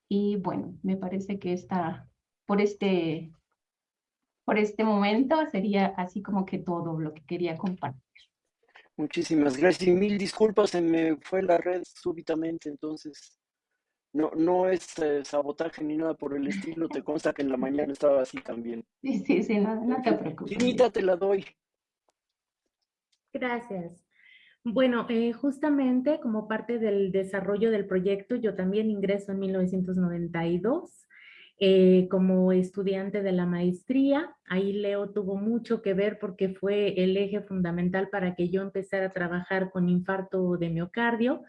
y bueno, me parece que está por este, por este momento sería así como que todo lo que quería compartir. Muchísimas gracias y mil disculpas, se me fue la red súbitamente, entonces no, no es eh, sabotaje ni nada por el estilo, te consta que en la mañana estaba así también. Sí, sí, sí, no, no te preocupes. Chinita, te la doy. Gracias. Bueno, eh, justamente como parte del desarrollo del proyecto, yo también ingreso en 1992 eh, como estudiante de la maestría. Ahí Leo tuvo mucho que ver porque fue el eje fundamental para que yo empezara a trabajar con infarto de miocardio.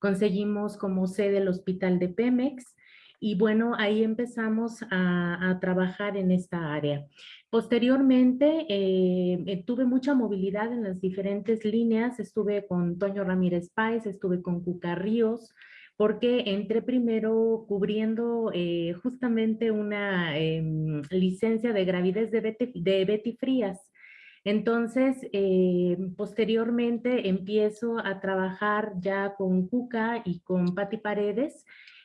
Conseguimos como sede el hospital de Pemex y bueno, ahí empezamos a, trabajar en esta área. Posteriormente, eh, tuve mucha movilidad en las diferentes líneas. Estuve con Toño Ramírez Páez, estuve con Cuca Ríos, porque entré primero cubriendo eh, justamente una eh, licencia de gravidez de Betty, de Betty Frías. Entonces, eh, posteriormente empiezo a trabajar ya con Cuca y con Patti Paredes,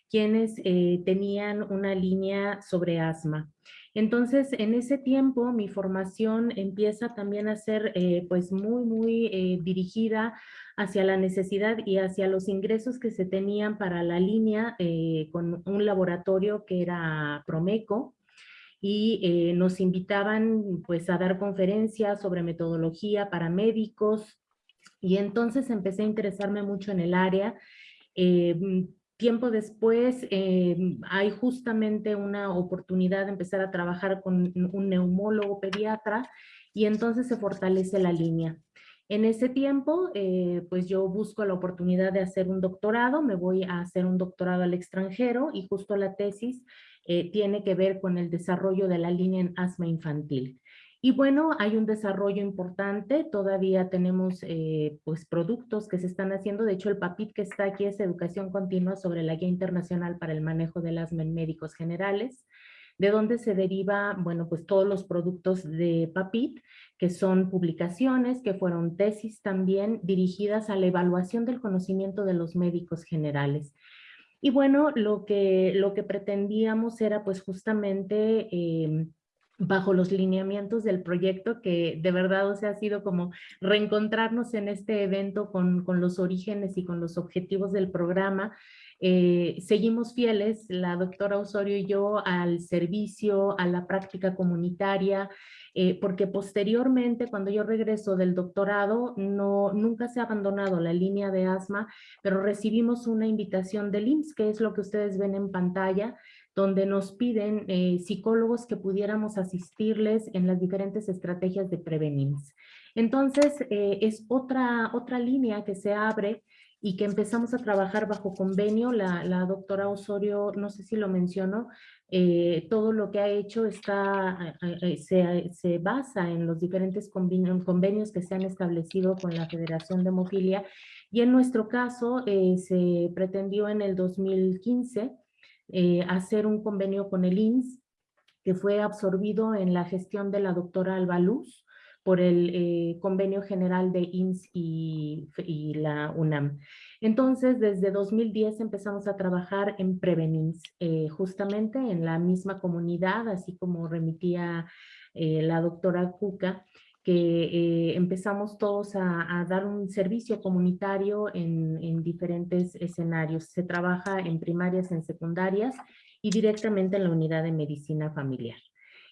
quienes eh, tenían una línea sobre asma. Entonces, en ese tiempo, mi formación empieza también a ser eh, pues muy, muy dirigida hacia la necesidad y hacia los ingresos que se tenían para la línea con un laboratorio que era Promeco. Y eh, nos invitaban pues a dar conferencias sobre metodología para médicos y entonces empecé a interesarme mucho en el área. Eh, tiempo después eh, hay justamente una oportunidad de empezar a trabajar con un neumólogo pediatra y entonces se fortalece la línea. En ese tiempo, pues yo busco la oportunidad de hacer un doctorado, me voy a hacer un doctorado al extranjero y justo la tesis eh, tiene que ver con el desarrollo de la línea en asma infantil. Y bueno, hay un desarrollo importante, todavía tenemos eh, pues productos que se están haciendo, de hecho el PAPIT que está aquí es Educación Continua sobre la Guía Internacional para el Manejo del Asma en Médicos Generales, de donde se deriva, bueno, pues todos los productos de PAPIT, que son publicaciones, que fueron tesis también dirigidas a la evaluación del conocimiento de los médicos generales. Y bueno, lo que, lo que pretendíamos era pues justamente em, bajo los lineamientos del proyecto que de verdad o ha sido como reencontrarnos en este evento con, con los orígenes y con los objetivos del programa. Eh, seguimos fieles, la doctora Osorio y yo, al servicio, a la práctica comunitaria, eh, porque posteriormente cuando yo regreso del doctorado no, nunca se ha abandonado la línea de asma, pero recibimos una invitación del IMSS, que es lo que ustedes ven en pantalla, donde nos piden eh, psicólogos que pudiéramos asistirles en las diferentes estrategias de prevenir. Entonces, eh, es otra, otra línea que se abre y que empezamos a trabajar bajo convenio. La, doctora Osorio, no sé si lo mencionó, eh, todo lo que ha hecho está, eh, eh, se, se, basa en los diferentes convenios que se han establecido con la Federación de Hemofilia y en nuestro caso se pretendió en el 2015 hacer un convenio con el INS que fue absorbido en la gestión de la doctora Alba Luz por el convenio general de INS y, la UNAM. Entonces, desde 2010 empezamos a trabajar en Prevenins, eh, justamente en la misma comunidad, así como remitía eh, la doctora Cuca, que eh, empezamos todos a, dar un servicio comunitario en, en, diferentes escenarios. Se trabaja en primarias, en secundarias y directamente en la unidad de medicina familiar.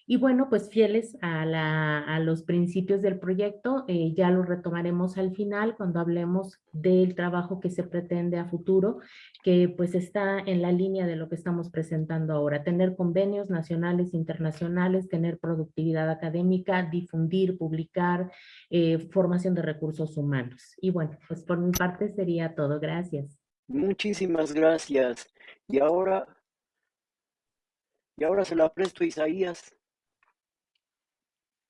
Y bueno, pues fieles a, los principios del proyecto, eh, ya lo retomaremos al final cuando hablemos del trabajo que se pretende a futuro, que pues está en la línea de lo que estamos presentando ahora, tener convenios nacionales, internacionales, tener productividad académica, difundir, publicar, eh, formación de recursos humanos. Y bueno, pues por mi parte sería todo. Gracias. Muchísimas gracias. Y ahora, y ahora se la presto a Isaías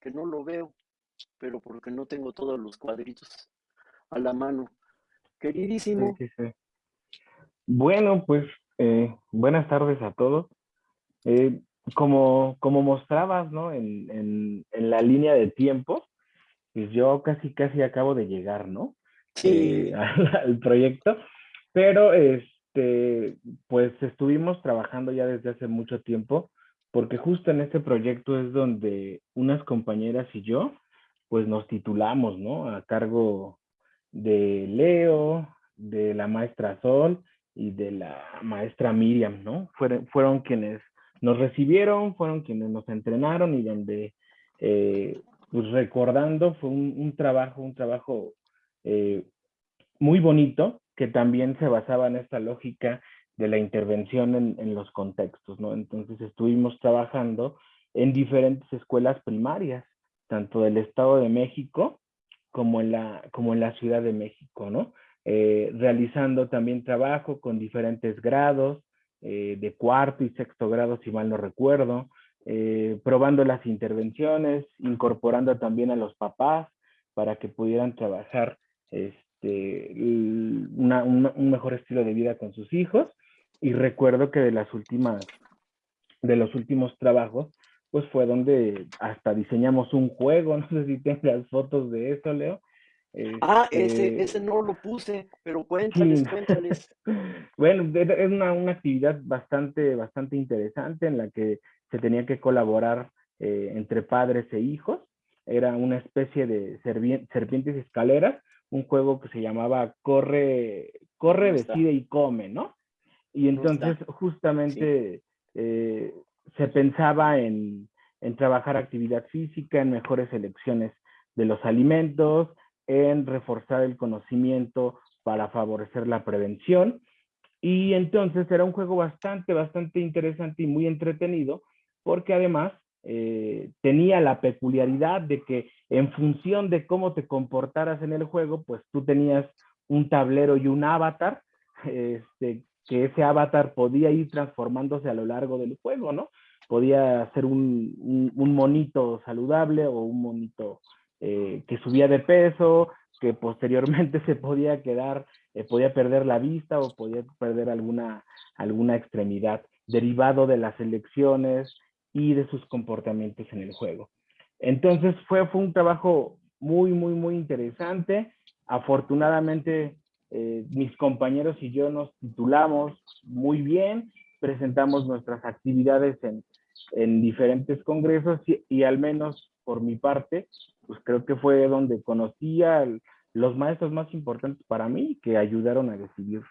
que no lo veo, pero porque no tengo todos los cuadritos a la mano. Queridísimo. Bueno, pues eh, buenas tardes a todos. Eh, como, como mostrabas, ¿no? En, en, en, la línea de tiempo, pues yo casi, casi acabo de llegar, ¿no? Sí. Eh, al, al, proyecto, pero este, pues estuvimos trabajando ya desde hace mucho tiempo porque justo en este proyecto es donde unas compañeras y yo, pues nos titulamos, ¿no? A cargo de Leo, de la maestra Sol y de la maestra Miriam, ¿no? Fueron, fueron quienes nos recibieron, fueron quienes nos entrenaron y donde, eh, pues recordando, fue un, trabajo, un trabajo eh, muy bonito que también se basaba en esta lógica de la intervención en, en, los contextos, ¿no? Entonces estuvimos trabajando en diferentes escuelas primarias, tanto del Estado de México como en la, como en la Ciudad de México, ¿no? Eh, realizando también trabajo con diferentes grados, eh, de cuarto y sexto grado, si mal no recuerdo, eh, probando las intervenciones, incorporando también a los papás para que pudieran trabajar este, una, un mejor estilo de vida con sus hijos y recuerdo que de las últimas, de los últimos trabajos, pues fue donde hasta diseñamos un juego, no sé si tengas fotos de eso, Leo. ah, ese, este ese no lo puse, pero cuéntales, sí. cuéntales. bueno, es una, una, actividad bastante, bastante interesante en la que se tenía que colaborar eh, entre padres e hijos. Era una especie de serpientes escaleras, un juego que se llamaba Corre, corre decide y come, ¿no? Y entonces justamente sí. eh, se pensaba en, en trabajar actividad física, en mejores elecciones de los alimentos, en reforzar el conocimiento para favorecer la prevención. Y entonces era un juego bastante, bastante interesante y muy entretenido, porque además eh, tenía la peculiaridad de que en función de cómo te comportaras en el juego, pues tú tenías un tablero y un avatar, este, que ese avatar podía ir transformándose a lo largo del juego, ¿no? Podía ser un, monito saludable o un monito eh, que subía de peso, que posteriormente se podía quedar, eh, podía perder la vista o podía perder alguna, alguna extremidad derivado de las elecciones y de sus comportamientos en el juego. Entonces fue, fue un trabajo muy, muy, muy interesante. Afortunadamente eh, mis compañeros y yo nos titulamos muy bien, presentamos nuestras actividades en, en diferentes congresos y, al menos por mi parte, pues creo que fue donde conocí a los maestros más importantes para mí que ayudaron a decidir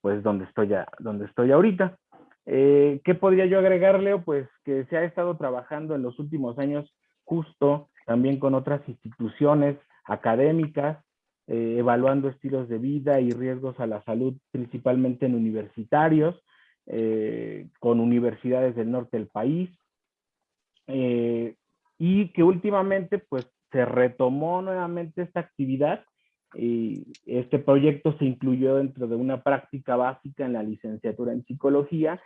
pues donde estoy, a, donde estoy ahorita. Eh, ¿Qué podría yo agregarle? Pues que se ha estado trabajando en los últimos años justo también con otras instituciones académicas, eh, evaluando estilos de vida y riesgos a la salud, principalmente en universitarios, eh, con universidades del norte del país, eh, y que últimamente pues se retomó nuevamente esta actividad y este proyecto se incluyó dentro de una práctica básica en la licenciatura en psicología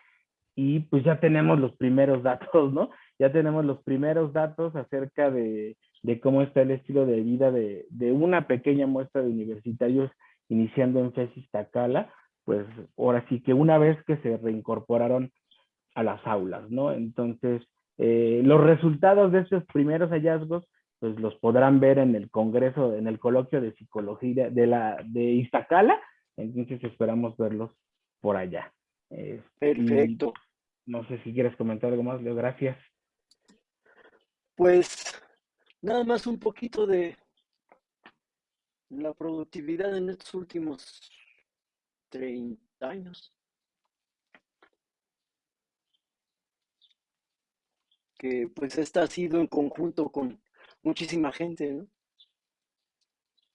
y pues ya tenemos los primeros datos, ¿no? Ya tenemos los primeros datos acerca de, de cómo está el estilo de vida de, de, una pequeña muestra de universitarios iniciando en FESIS Tacala, pues ahora sí que una vez que se reincorporaron a las aulas, ¿no? Entonces, eh, los resultados de estos primeros hallazgos pues los podrán ver en el congreso, en el coloquio de psicología de la de Iztacala, entonces esperamos verlos por allá. Este, Perfecto. no sé si quieres comentar algo más, Leo, gracias. Pues nada más un poquito de la productividad en estos últimos 30 años. Que pues esta ha sido en conjunto con muchísima gente, ¿no?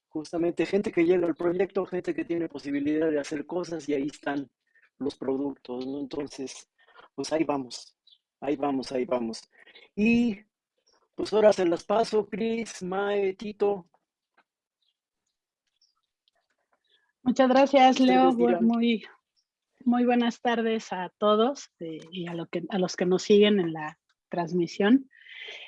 Justamente gente que llega al proyecto, gente que tiene posibilidad de hacer cosas y ahí están los productos, ¿no? Entonces, pues ahí vamos, ahí vamos, ahí vamos. Y pues ahora se las paso, Cris, Mae, Tito. Muchas gracias, Leo. Muy, muy buenas tardes a todos eh, y a, lo que, a los que nos siguen en la transmisión.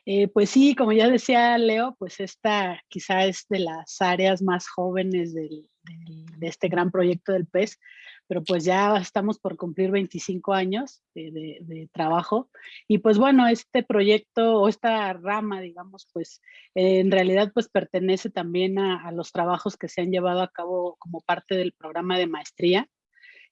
Eh, pues sí, como ya decía Leo, pues esta quizá es de las áreas más jóvenes del, de este gran proyecto del PES, pero pues ya estamos por cumplir 25 años de, trabajo. Y pues bueno, este proyecto o esta rama, digamos, pues en realidad pues pertenece también a, a los trabajos que se han llevado a cabo como parte del programa de maestría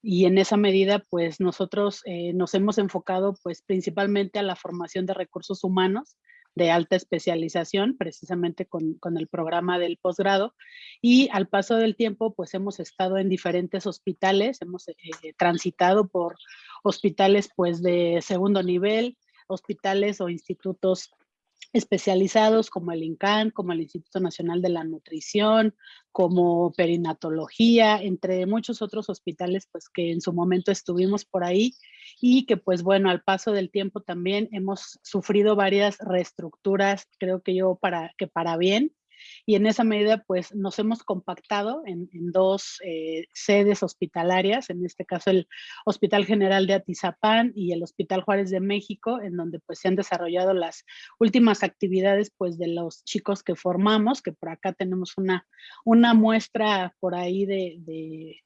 y en esa medida pues nosotros eh, nos hemos enfocado pues principalmente a la formación de recursos humanos de alta especialización, precisamente con, con, el programa del posgrado. Y al paso del tiempo, pues hemos estado en diferentes hospitales, hemos eh, transitado por hospitales pues de segundo nivel, hospitales o institutos especializados como el INCAN, como el Instituto Nacional de la Nutrición, como perinatología, entre muchos otros hospitales pues que en su momento estuvimos por ahí y que pues bueno, al paso del tiempo también hemos sufrido varias reestructuras, creo que yo para que para bien, y en esa medida pues nos hemos compactado en, dos eh, sedes hospitalarias, en este caso el Hospital General de Atizapán y el Hospital Juárez de México, en donde pues se han desarrollado las últimas actividades pues de los chicos que formamos, que por acá tenemos una, una muestra por ahí de de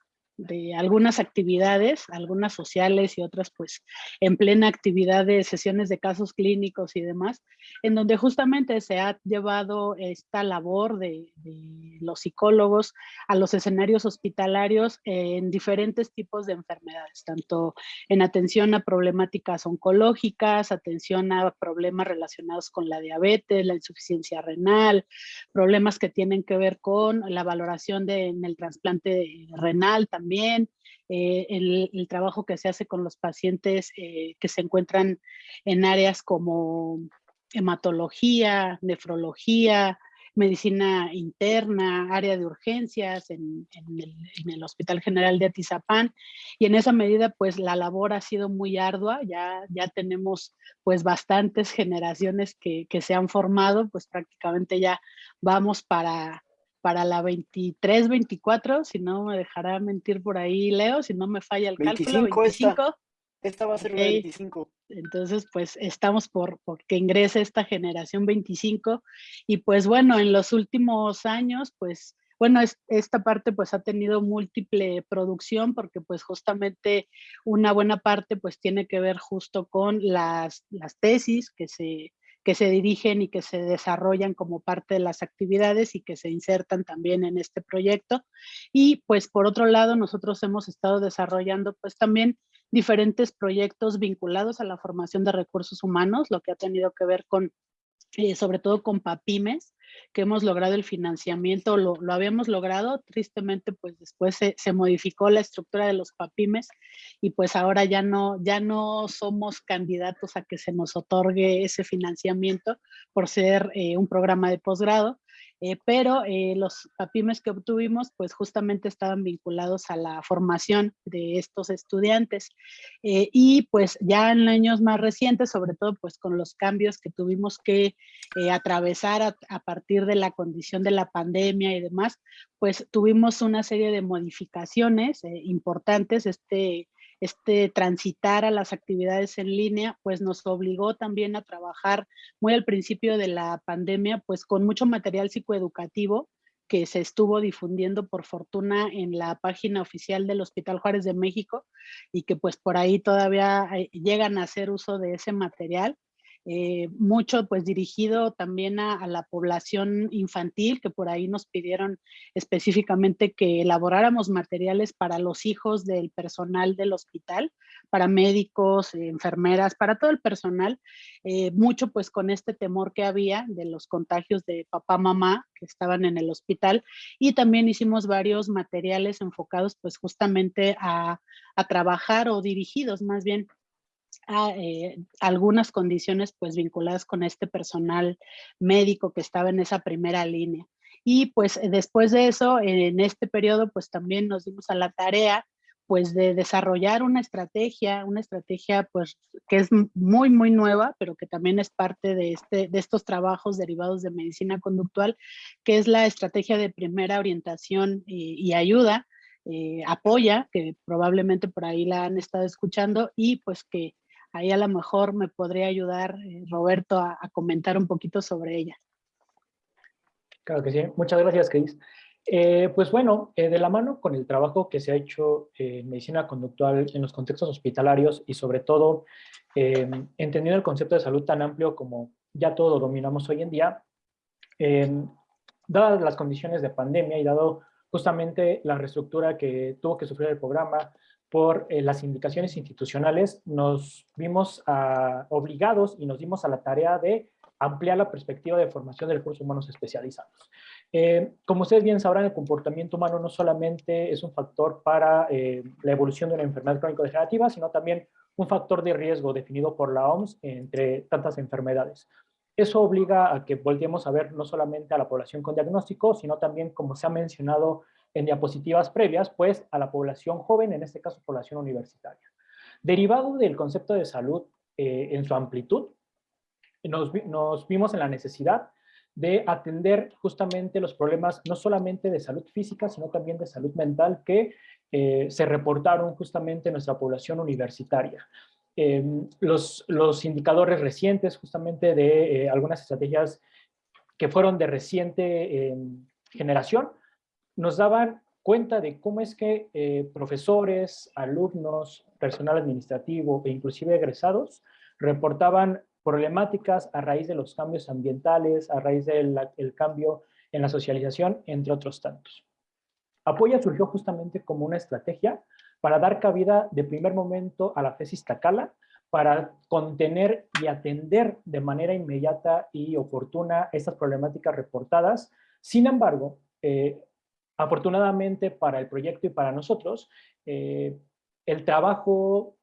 algunas actividades, algunas sociales y otras pues en plena actividad de sesiones de casos clínicos y demás, en donde justamente se ha llevado esta labor de, los psicólogos a los escenarios hospitalarios en diferentes tipos de enfermedades, tanto en atención a problemáticas oncológicas, atención a problemas relacionados con la diabetes, la insuficiencia renal, problemas que tienen que ver con la valoración de, en el trasplante renal también también, eh, el, trabajo que se hace con los pacientes eh, que se encuentran en áreas como hematología, nefrología, medicina interna, área de urgencias en, el, Hospital General de Atizapán. Y en esa medida pues la labor ha sido muy ardua, ya, ya tenemos pues bastantes generaciones que, se han formado, pues prácticamente ya vamos para, para la 23, 24, si no me dejará mentir por ahí Leo, si no me falla el cálculo, 25. Esta va a ser 25. Entonces, pues estamos por, que ingrese esta generación 25 y pues bueno, en los últimos años, pues bueno, esta parte pues ha tenido múltiple producción porque pues justamente una buena parte pues tiene que ver justo con las, las tesis que se, que se dirigen y que se desarrollan como parte de las actividades y que se insertan también en este proyecto. Y pues por otro lado, nosotros hemos estado desarrollando pues también diferentes proyectos vinculados a la formación de recursos humanos, lo que ha tenido que ver con, eh, sobre todo con PAPIMES, que hemos logrado el financiamiento, lo, lo habíamos logrado, tristemente pues después se, se, modificó la estructura de los PAPIMES y pues ahora ya no, ya no somos candidatos a que se nos otorgue ese financiamiento por ser eh, un programa de posgrado, eh, pero eh, los PAPIMES que obtuvimos pues justamente estaban vinculados a la formación de estos estudiantes eh, y pues ya en años más recientes, sobre todo pues con los cambios que tuvimos que atravesar a, a, partir de la condición de la pandemia y demás, pues tuvimos una serie de modificaciones importantes. Este este transitar a las actividades en línea, pues nos obligó también a trabajar muy al principio de la pandemia, pues con mucho material psicoeducativo que se estuvo difundiendo por fortuna en la página oficial del Hospital Juárez de México y que pues por ahí todavía eh, llegan a hacer uso de ese material eh, mucho pues dirigido también a, la población infantil, que por ahí nos pidieron específicamente que elaboráramos materiales para los hijos del personal del hospital, para médicos, enfermeras, para todo el personal, eh, mucho pues con este temor que había de los contagios de papá, mamá que estaban en el hospital. Y también hicimos varios materiales enfocados pues justamente a, a trabajar o dirigidos más bien a, eh, algunas condiciones pues vinculadas con este personal médico que estaba en esa primera línea. Y pues después de eso, en este periodo pues también nos dimos a la tarea pues de desarrollar una estrategia, una estrategia pues que es muy muy nueva, pero que también es parte de, este, de estos trabajos derivados de medicina conductual, que es la estrategia de primera orientación y, ayuda, eh, apoya, que probablemente por ahí la han estado escuchando y pues que Ahí a lo mejor me podría ayudar eh, Roberto a, comentar un poquito sobre ella. Claro que sí. Muchas gracias, Cris. Eh, pues bueno, eh, de la mano con el trabajo que se ha hecho en medicina conductual en los contextos hospitalarios y sobre todo entendiendo el concepto de salud tan amplio como ya todo dominamos hoy en día, dadas las condiciones de pandemia y dado justamente la reestructura que tuvo que sufrir el programa, por eh, las indicaciones institucionales, nos vimos ah, obligados y nos dimos a la tarea de ampliar la perspectiva de formación de recursos humanos especializados. Eh, como ustedes bien sabrán, el comportamiento humano no solamente es un factor para eh, la evolución de una enfermedad crónico-degenerativa, sino también un factor de riesgo definido por la OMS entre tantas enfermedades. Eso obliga a que volteemos a ver no solamente a la población con diagnóstico, sino también, como se ha mencionado en diapositivas previas, pues a la población joven, en este caso población universitaria. Derivado del concepto de salud eh, en su amplitud, nos, vimos en la necesidad de atender justamente los problemas no solamente de salud física, sino también de salud mental que eh, se reportaron justamente en nuestra población universitaria. Em, los, los, indicadores recientes justamente de eh, algunas estrategias que fueron de reciente em, generación nos daban cuenta de cómo es que eh, profesores, alumnos, personal administrativo e inclusive egresados reportaban problemáticas a raíz de los cambios ambientales, a raíz del cambio en la socialización, entre otros tantos. Apoya surgió justamente como una estrategia para dar cabida de primer momento a la tesis Tacala, para contener y atender de manera inmediata y oportuna estas problemáticas reportadas. Sin embargo, eh, Afortunadamente para el proyecto y para nosotros, eh, el trabajo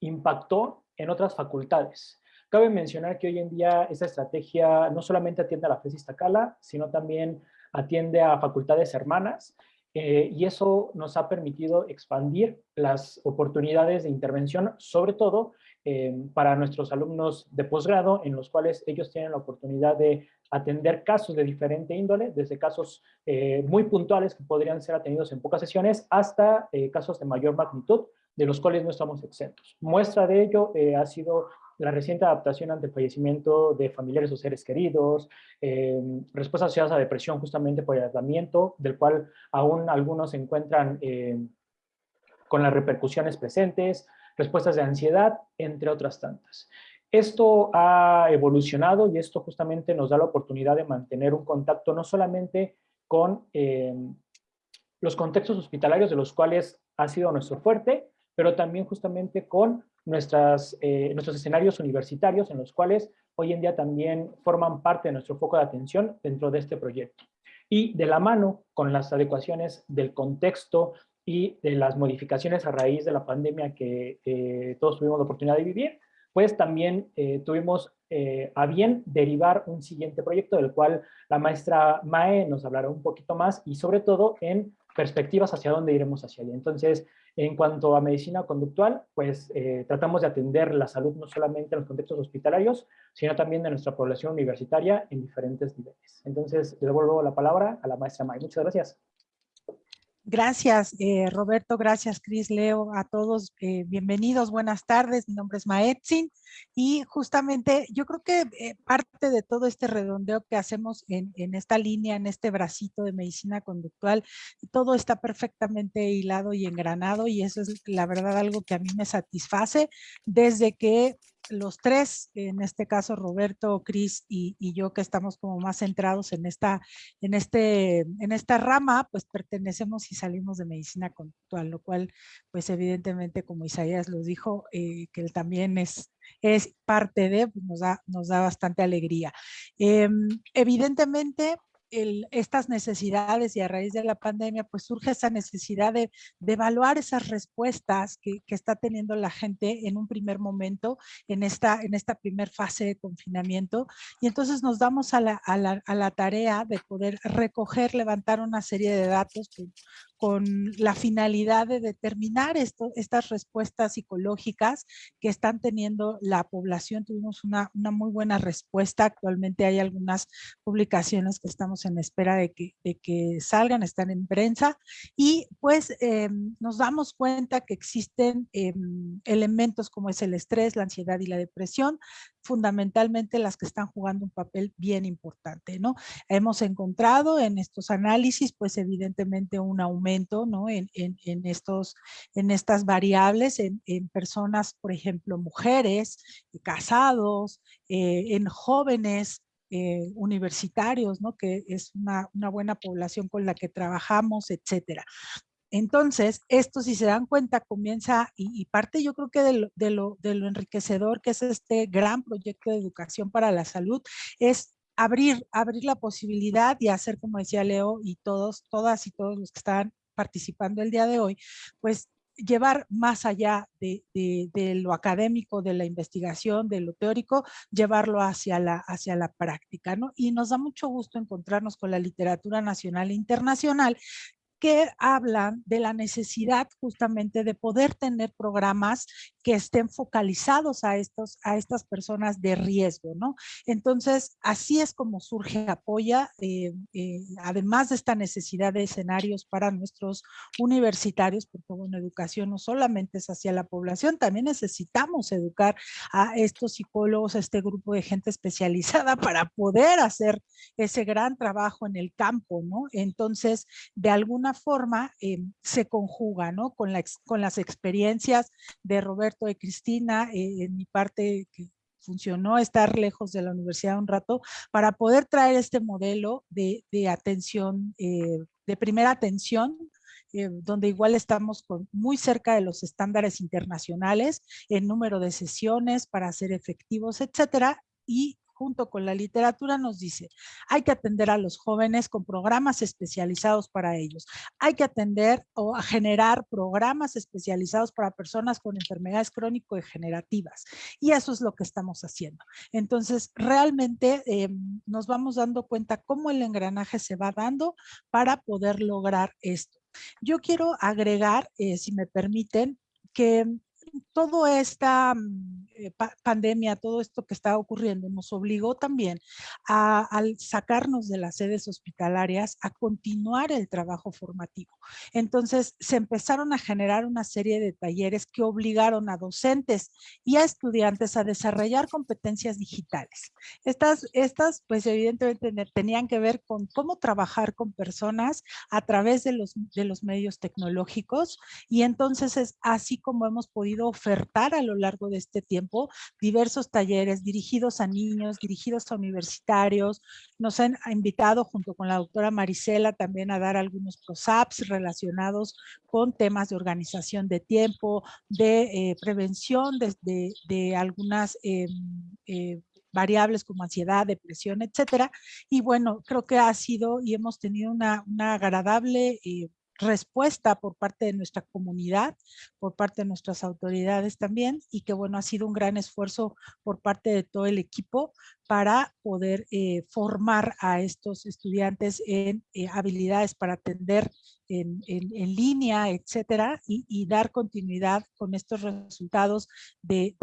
impactó en otras facultades. Cabe mencionar que hoy en día esta estrategia no solamente atiende a la FES Iztacala, sino también atiende a facultades hermanas eh, y eso nos ha permitido expandir las oportunidades de intervención, sobre todo eh, para nuestros alumnos de posgrado, en los cuales ellos tienen la oportunidad de atender casos de diferente índole, desde casos eh, muy puntuales que podrían ser atendidos en pocas sesiones, hasta casos de mayor magnitud, de los cuales no estamos exentos. Muestra de ello ha sido la reciente adaptación ante el fallecimiento de familiares o seres queridos, eh, respuestas asociadas a depresión justamente por el aislamiento, del cual aún algunos se encuentran eh, con las repercusiones presentes, respuestas de ansiedad, entre otras tantas. Esto ha evolucionado y esto justamente nos da la oportunidad de mantener un contacto no solamente con eh, los contextos hospitalarios de los cuales ha sido nuestro fuerte, pero también justamente con nuestras, eh, nuestros escenarios universitarios en los cuales hoy en día también forman parte de nuestro foco de atención dentro de este proyecto. Y de la mano con las adecuaciones del contexto y de las modificaciones a raíz de la pandemia que todos tuvimos la oportunidad de vivir, pues también eh, tuvimos eh, a bien derivar un siguiente proyecto del cual la maestra Mae nos hablará un poquito más y sobre todo en perspectivas hacia dónde iremos hacia allá. Entonces, en cuanto a medicina conductual, pues eh, tratamos de atender la salud no solamente en los contextos hospitalarios, sino también de nuestra población universitaria en diferentes niveles. Entonces, le devuelvo la palabra a la maestra May. Muchas gracias. Gracias, eh, Roberto. Gracias, Cris, Leo, a todos. Eh, bienvenidos, buenas tardes. Mi nombre es Maetzin y justamente yo creo que eh, parte de todo este redondeo que hacemos en, en, esta línea, en este bracito de medicina conductual, todo está perfectamente hilado y engranado y eso es la verdad algo que a mí me satisface desde que los tres, en este caso Roberto, Cris y, yo que estamos como más centrados en esta, en, este, en esta rama, pues pertenecemos y salimos de medicina conductual, lo cual pues evidentemente como Isaías lo dijo, eh, que él también es, es parte de, pues, nos, da, nos da bastante alegría. Em, evidentemente estas necesidades y a raíz de la pandemia, pues surge esa necesidad de, evaluar esas respuestas que, está teniendo la gente en un primer momento, en esta, en esta primer fase de confinamiento. Y entonces nos damos a la, a la, a la tarea de poder recoger, levantar una serie de datos con la finalidad de determinar estas respuestas psicológicas que están teniendo la población. Tuvimos una, muy buena respuesta. Actualmente hay algunas publicaciones que estamos en espera de que, salgan, están en prensa. Y pues em, nos damos cuenta que existen em, elementos como es el estrés, la ansiedad y la depresión, fundamentalmente las que están jugando un papel bien importante, ¿no? Hemos encontrado en estos análisis, pues evidentemente un aumento, ¿no? En, estos, en estas variables, en, personas, por ejemplo, mujeres, casados, eh, en jóvenes, eh, universitarios, ¿no? que es una, una, buena población con la que trabajamos, etcétera. Entonces, esto si se dan cuenta comienza, y, parte yo creo que de lo, enriquecedor que es este gran proyecto de educación para la salud, es abrir, abrir la posibilidad y hacer, como decía Leo, y todos, todas y todos los que están participando el día de hoy, pues llevar más allá de, lo académico, de la investigación, de lo teórico, llevarlo hacia la, hacia la práctica, ¿no? Y nos da mucho gusto encontrarnos con la literatura nacional e internacional que hablan de la necesidad justamente de poder tener programas que estén focalizados a, estos, a estas personas de riesgo, ¿no? Entonces, así es como surge Apoya, eh, eh, además de esta necesidad de escenarios para nuestros universitarios, porque bueno, educación no solamente es hacia la población, también necesitamos educar a estos psicólogos, a este grupo de gente especializada para poder hacer ese gran trabajo en el campo, ¿no? Entonces, de alguna forma eh, se conjuga. Con, la, con las experiencias de Roberto y Cristina, eh, en mi parte que funcionó estar lejos de la universidad un rato, para poder traer este modelo de, atención, eh, de primera atención, donde igual estamos muy cerca de los estándares internacionales en número de sesiones para ser efectivos, etcétera, y junto con la literatura nos dice, hay que atender a los jóvenes con programas especializados para ellos. Hay que atender o generar programas especializados para personas con enfermedades crónico-degenerativas. Y eso es lo que estamos haciendo. Entonces, realmente em, nos vamos dando cuenta cómo el engranaje se va dando para poder lograr esto. Yo quiero agregar, eh, si me permiten, que toda esta mm, eh, pandemia, todo esto que está ocurriendo, nos obligó también a, al sacarnos de las sedes hospitalarias a continuar el trabajo formativo. Entonces se empezaron a generar una serie de talleres que obligaron a docentes y a estudiantes a desarrollar competencias digitales. Estas, estas pues evidentemente tenían que ver con cómo trabajar con personas a través de los, de los medios tecnológicos y entonces es así como hemos podido ofertar a lo largo de este tiempo diversos talleres dirigidos a niños, dirigidos a universitarios. Nos han invitado junto con la doctora Marisela también a dar algunos PROSAPs relacionados con temas de organización de tiempo, de eh, prevención de, algunas em, eh, variables como ansiedad, depresión, etcétera. Y bueno, creo que ha sido y hemos tenido una, agradable eh, respuesta por parte de nuestra comunidad, por parte de nuestras autoridades también, y que bueno, ha sido un gran esfuerzo por parte de todo el equipo para poder eh, formar a estos estudiantes en eh, habilidades para atender en, línea, etcétera, y, dar continuidad con estos resultados de,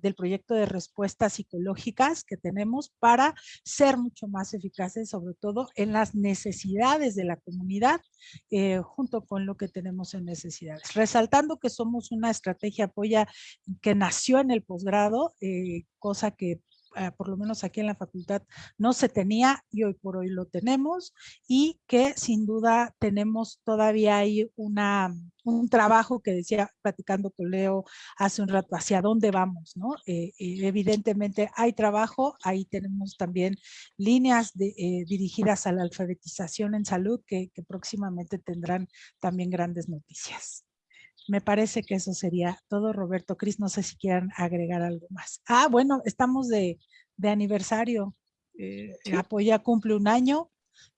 del proyecto de respuestas psicológicas que tenemos para ser mucho más eficaces, sobre todo en las necesidades de la comunidad, eh, junto con lo que tenemos en necesidades. Resaltando que somos una estrategia apoya que nació en el posgrado, cosa que eh, por lo menos aquí en la facultad, no se tenía y hoy por hoy lo tenemos y que sin duda tenemos todavía ahí una, un trabajo que decía platicando con Leo hace un rato, hacia dónde vamos, ¿no? Eh, eh, evidentemente hay trabajo, ahí tenemos también líneas dirigidas a la alfabetización en salud que próximamente tendrán también grandes noticias. Me parece que eso sería todo, Roberto. Cris, no sé si quieran agregar algo más. Ah, bueno, estamos de, aniversario. Eh, Apoya cumple un año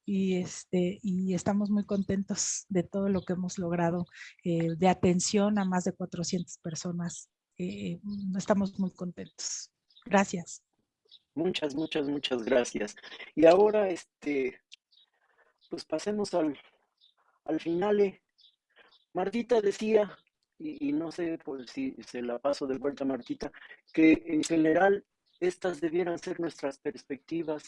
y, este, y estamos muy contentos de todo lo que hemos logrado eh, de atención a más de 400 personas. Eh, estamos muy contentos. Gracias. Muchas, muchas, muchas gracias. Y ahora, este, pues pasemos al, al final. Martita decía, y, no sé por si se la paso de vuelta a Martita, que en general estas debieran ser nuestras perspectivas.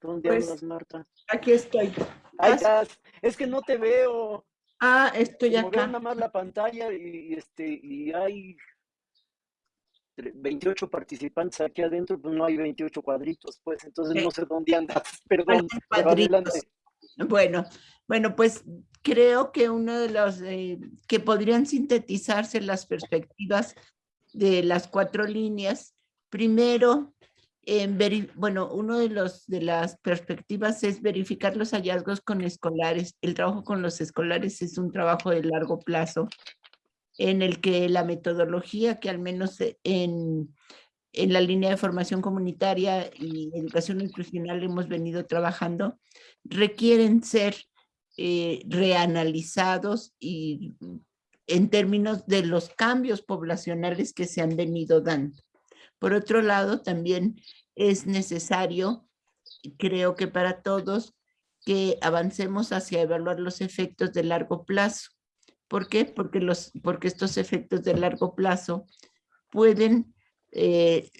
¿Dónde pues, andas, Marta? Aquí estoy. Ahí estás. Es que no te veo. Ah, estoy Como acá. nada más la pantalla y, este, y hay 28 participantes aquí adentro, pues no hay 28 cuadritos, pues entonces no sé dónde andas. Perdón. Bueno, bueno, pues creo que uno de los eh, que podrían sintetizarse las perspectivas de las cuatro líneas, primero, bueno, uno de, los, de las perspectivas es verificar los hallazgos con escolares. El trabajo con los escolares es un trabajo de largo plazo en el que la metodología que al menos en, en la línea de formación comunitaria y educación inclusional hemos venido trabajando, requieren ser eh, reanalizados y en términos de los cambios poblacionales que se han venido dando. Por otro lado, también es necesario, creo que para todos, que avancemos hacia evaluar los efectos de largo plazo. ¿Por qué? Porque, los, porque estos efectos de largo plazo pueden eh,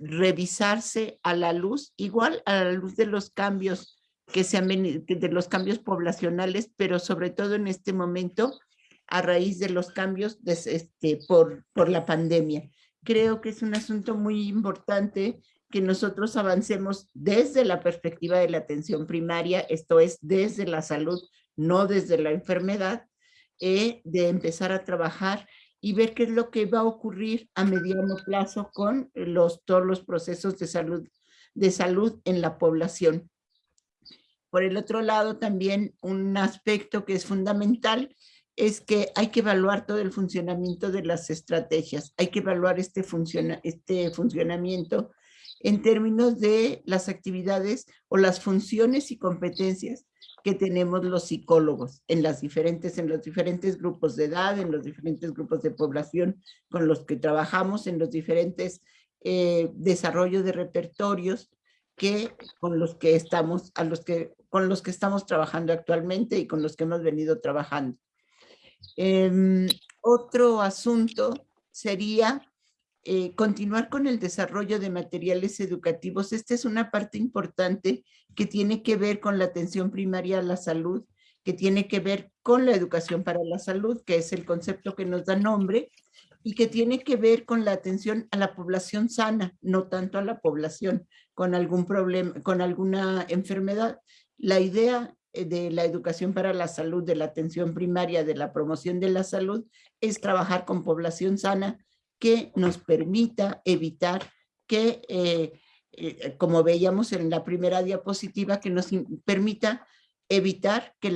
revisarse a la luz, igual a la luz de los cambios que se de los cambios poblacionales, pero sobre todo en este momento a raíz de los cambios este, por, por la pandemia. Creo que es un asunto muy importante que nosotros avancemos desde la perspectiva de la atención primaria, esto es desde la salud, no desde la enfermedad, eh, de empezar a trabajar y ver qué es lo que va a ocurrir a mediano plazo con los, todos los procesos de salud, de salud en la población. Por el otro lado, también un aspecto que es fundamental es que hay que evaluar todo el funcionamiento de las estrategias. Hay que evaluar este, funciona, este funcionamiento en términos de las actividades o las funciones y competencias que tenemos los psicólogos en, las diferentes, en los diferentes grupos de edad, en los diferentes grupos de población con los que trabajamos, en los diferentes eh, desarrollos de repertorios que con los que estamos, a los que, con los que estamos trabajando actualmente y con los que hemos venido trabajando. Em, otro asunto sería eh, continuar con el desarrollo de materiales educativos. Esta es una parte importante que tiene que ver con la atención primaria a la salud, que tiene que ver con la educación para la salud, que es el concepto que nos da nombre, y que tiene que ver con la atención a la población sana, no tanto a la población con algún problema, con alguna enfermedad. La idea eh, de la educación para la salud, de la atención primaria, de la promoción de la salud, es trabajar con población sana que nos permita evitar que, eh, eh, como veíamos en la primera diapositiva, que nos permita evitar que,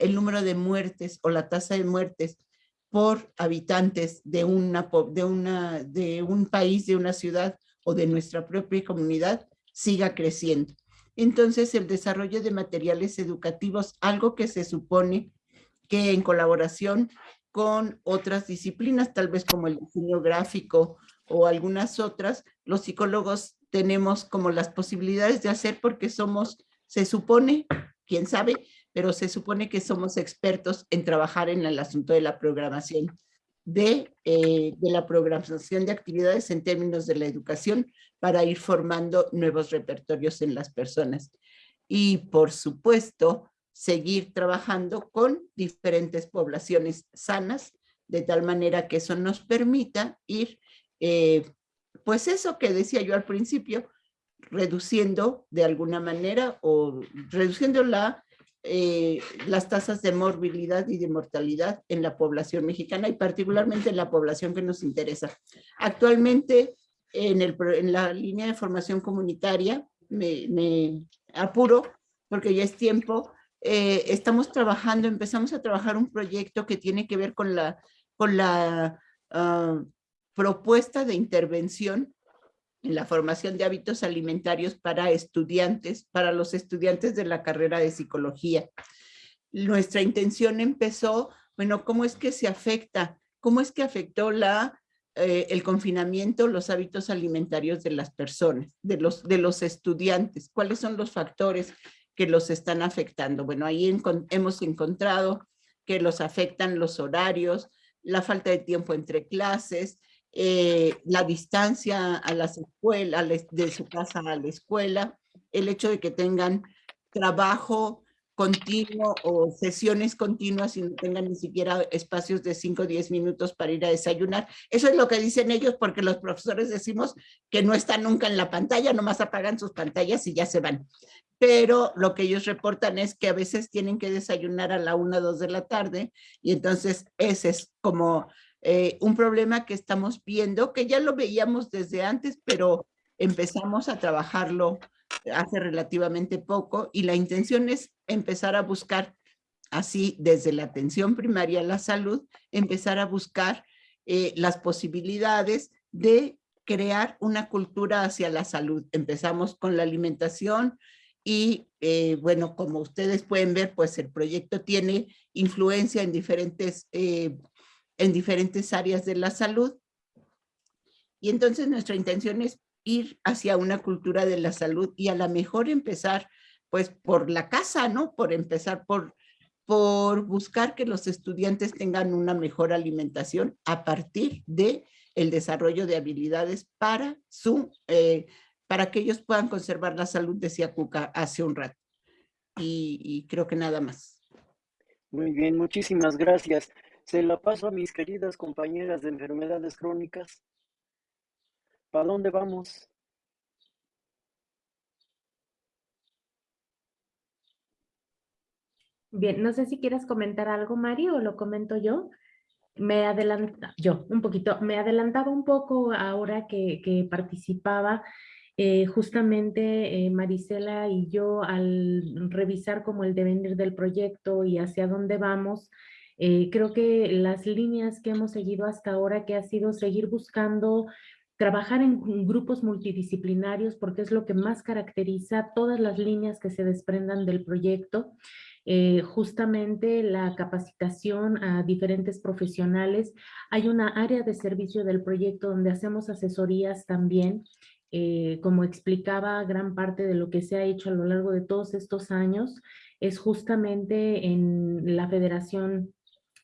el número de muertes o la tasa de muertes por habitantes de, una, de un país, de una ciudad o de nuestra propia comunidad siga creciendo. Entonces, el desarrollo de materiales educativos, algo que se supone que en colaboración con otras disciplinas, tal vez como el diseño gráfico o algunas otras, los psicólogos tenemos como las posibilidades de hacer porque somos, se supone, quién sabe, pero se supone que somos expertos en trabajar en el asunto de la programación, de, eh, de la programación de actividades en términos de la educación para ir formando nuevos repertorios en las personas. Y por supuesto, seguir trabajando con diferentes poblaciones sanas, de tal manera que eso nos permita ir, eh, pues eso que decía yo al principio, reduciendo de alguna manera o reduciendo la, eh, las tasas de morbilidad y de mortalidad en la población mexicana y particularmente en la población que nos interesa. Actualmente en, el, en la línea de formación comunitaria, me, apuro porque ya es tiempo, eh, estamos trabajando, empezamos a trabajar un proyecto que tiene que ver con la, con la ah, propuesta de intervención en la formación de hábitos alimentarios para estudiantes, para los estudiantes de la carrera de psicología. Nuestra intención empezó, bueno, ¿cómo es que se afecta? ¿Cómo es que afectó la, eh, el confinamiento, los hábitos alimentarios de las personas, de los, de los estudiantes? ¿Cuáles son los factores que los están afectando. Bueno, ahí hemos encontrado que los afectan los horarios, la falta de tiempo entre clases, eh, la distancia a las escuelas, de su casa a la escuela, el hecho de que tengan trabajo continuo o sesiones continuas y no tengan ni siquiera espacios de 5 o 10 minutos para ir a desayunar. Eso es lo que dicen ellos porque los profesores decimos que no están nunca en la pantalla, nomás apagan sus pantallas y ya se van pero lo que ellos reportan es que a veces tienen que desayunar a la una o dos de la tarde y entonces ese es como eh, un problema que estamos viendo, que ya lo veíamos desde antes, pero empezamos a trabajarlo hace relativamente poco y la intención es empezar a buscar así desde la atención primaria a la salud, empezar a buscar eh, las posibilidades de crear una cultura hacia la salud. Empezamos con la alimentación, y eh, bueno, como ustedes pueden ver, pues el proyecto tiene influencia en diferentes, en diferentes áreas de la salud. Y entonces nuestra intención es ir hacia una cultura de la salud y a lo mejor empezar pues por la casa, ¿no? Por empezar por, por buscar que los estudiantes tengan una mejor alimentación a partir de el desarrollo de habilidades para su eh, para que ellos puedan conservar la salud, decía Cuca hace un rato. Y, creo que nada más. Muy bien, muchísimas gracias. Se la paso a mis queridas compañeras de enfermedades crónicas. ¿Para dónde vamos? Bien, no sé si quieres comentar algo, Mario, o lo comento yo. Me adelanta, yo un poquito, me adelantaba un poco ahora que, que participaba eh, justamente eh, Marisela y yo al revisar como el devenir del proyecto y hacia dónde vamos, eh, creo que las líneas que hemos seguido hasta ahora, que ha sido seguir buscando trabajar en grupos multidisciplinarios porque es lo que más caracteriza todas las líneas que se desprendan del proyecto. Eh, justamente la capacitación a diferentes profesionales. Hay una área de servicio del proyecto donde hacemos asesorías también. Eh, como explicaba, gran parte de lo que se ha hecho a lo largo de todos estos años es justamente en la Federación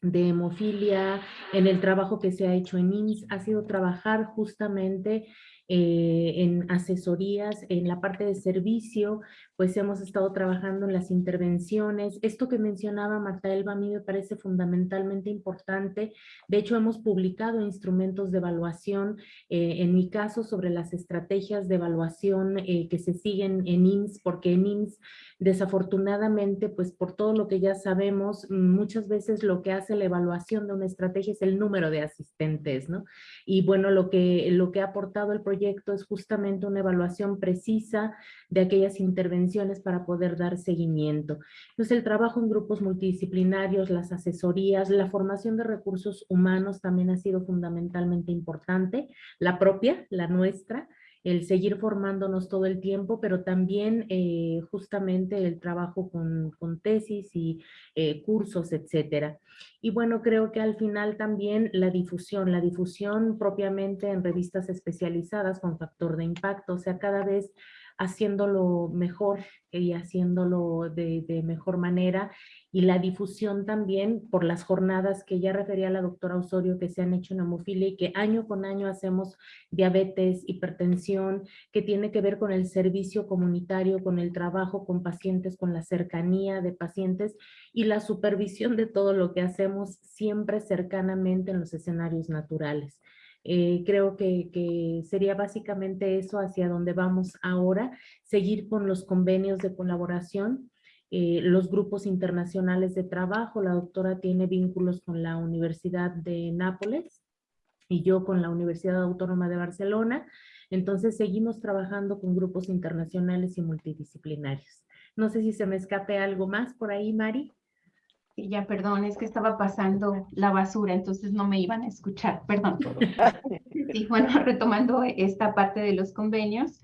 de hemofilia, en el trabajo que se ha hecho en IMSS, ha sido trabajar justamente eh, en asesorías, en la parte de servicio, pues hemos estado trabajando en las intervenciones. Esto que mencionaba Marta Elba a mí me parece fundamentalmente importante. De hecho, hemos publicado instrumentos de evaluación, eh, en mi caso, sobre las estrategias de evaluación eh, que se siguen en IMSS, porque en IMSS Desafortunadamente, pues por todo lo que ya sabemos, muchas veces lo que hace la evaluación de una estrategia es el número de asistentes, ¿no? Y bueno, lo que, lo que ha aportado el proyecto es justamente una evaluación precisa de aquellas intervenciones para poder dar seguimiento. Entonces, el trabajo en grupos multidisciplinarios, las asesorías, la formación de recursos humanos también ha sido fundamentalmente importante, la propia, la nuestra, el seguir formándonos todo el tiempo, pero también eh, justamente el trabajo con, tesis y eh, cursos, etcétera. Y bueno, creo que al final también la difusión, la difusión propiamente en revistas especializadas con factor de impacto, o sea, cada vez haciéndolo mejor y haciéndolo de, mejor manera y la difusión también por las jornadas que ya refería la doctora Osorio que se han hecho en hemofilia y que año con año hacemos diabetes, hipertensión, que tiene que ver con el servicio comunitario, con el trabajo con pacientes, con la cercanía de pacientes y la supervisión de todo lo que hacemos siempre cercanamente en los escenarios naturales. Eh, creo que, sería básicamente eso hacia donde vamos ahora, seguir con los convenios de colaboración, eh, los grupos internacionales de trabajo. La doctora tiene vínculos con la Universidad de Nápoles y yo con la Universidad Autónoma de Barcelona. Entonces seguimos trabajando con grupos internacionales y multidisciplinarios. No sé si se me escape algo más por ahí, Mari ya, perdón, es que estaba pasando la basura, entonces no me iban a escuchar, perdón. Y bueno, retomando esta parte de los convenios,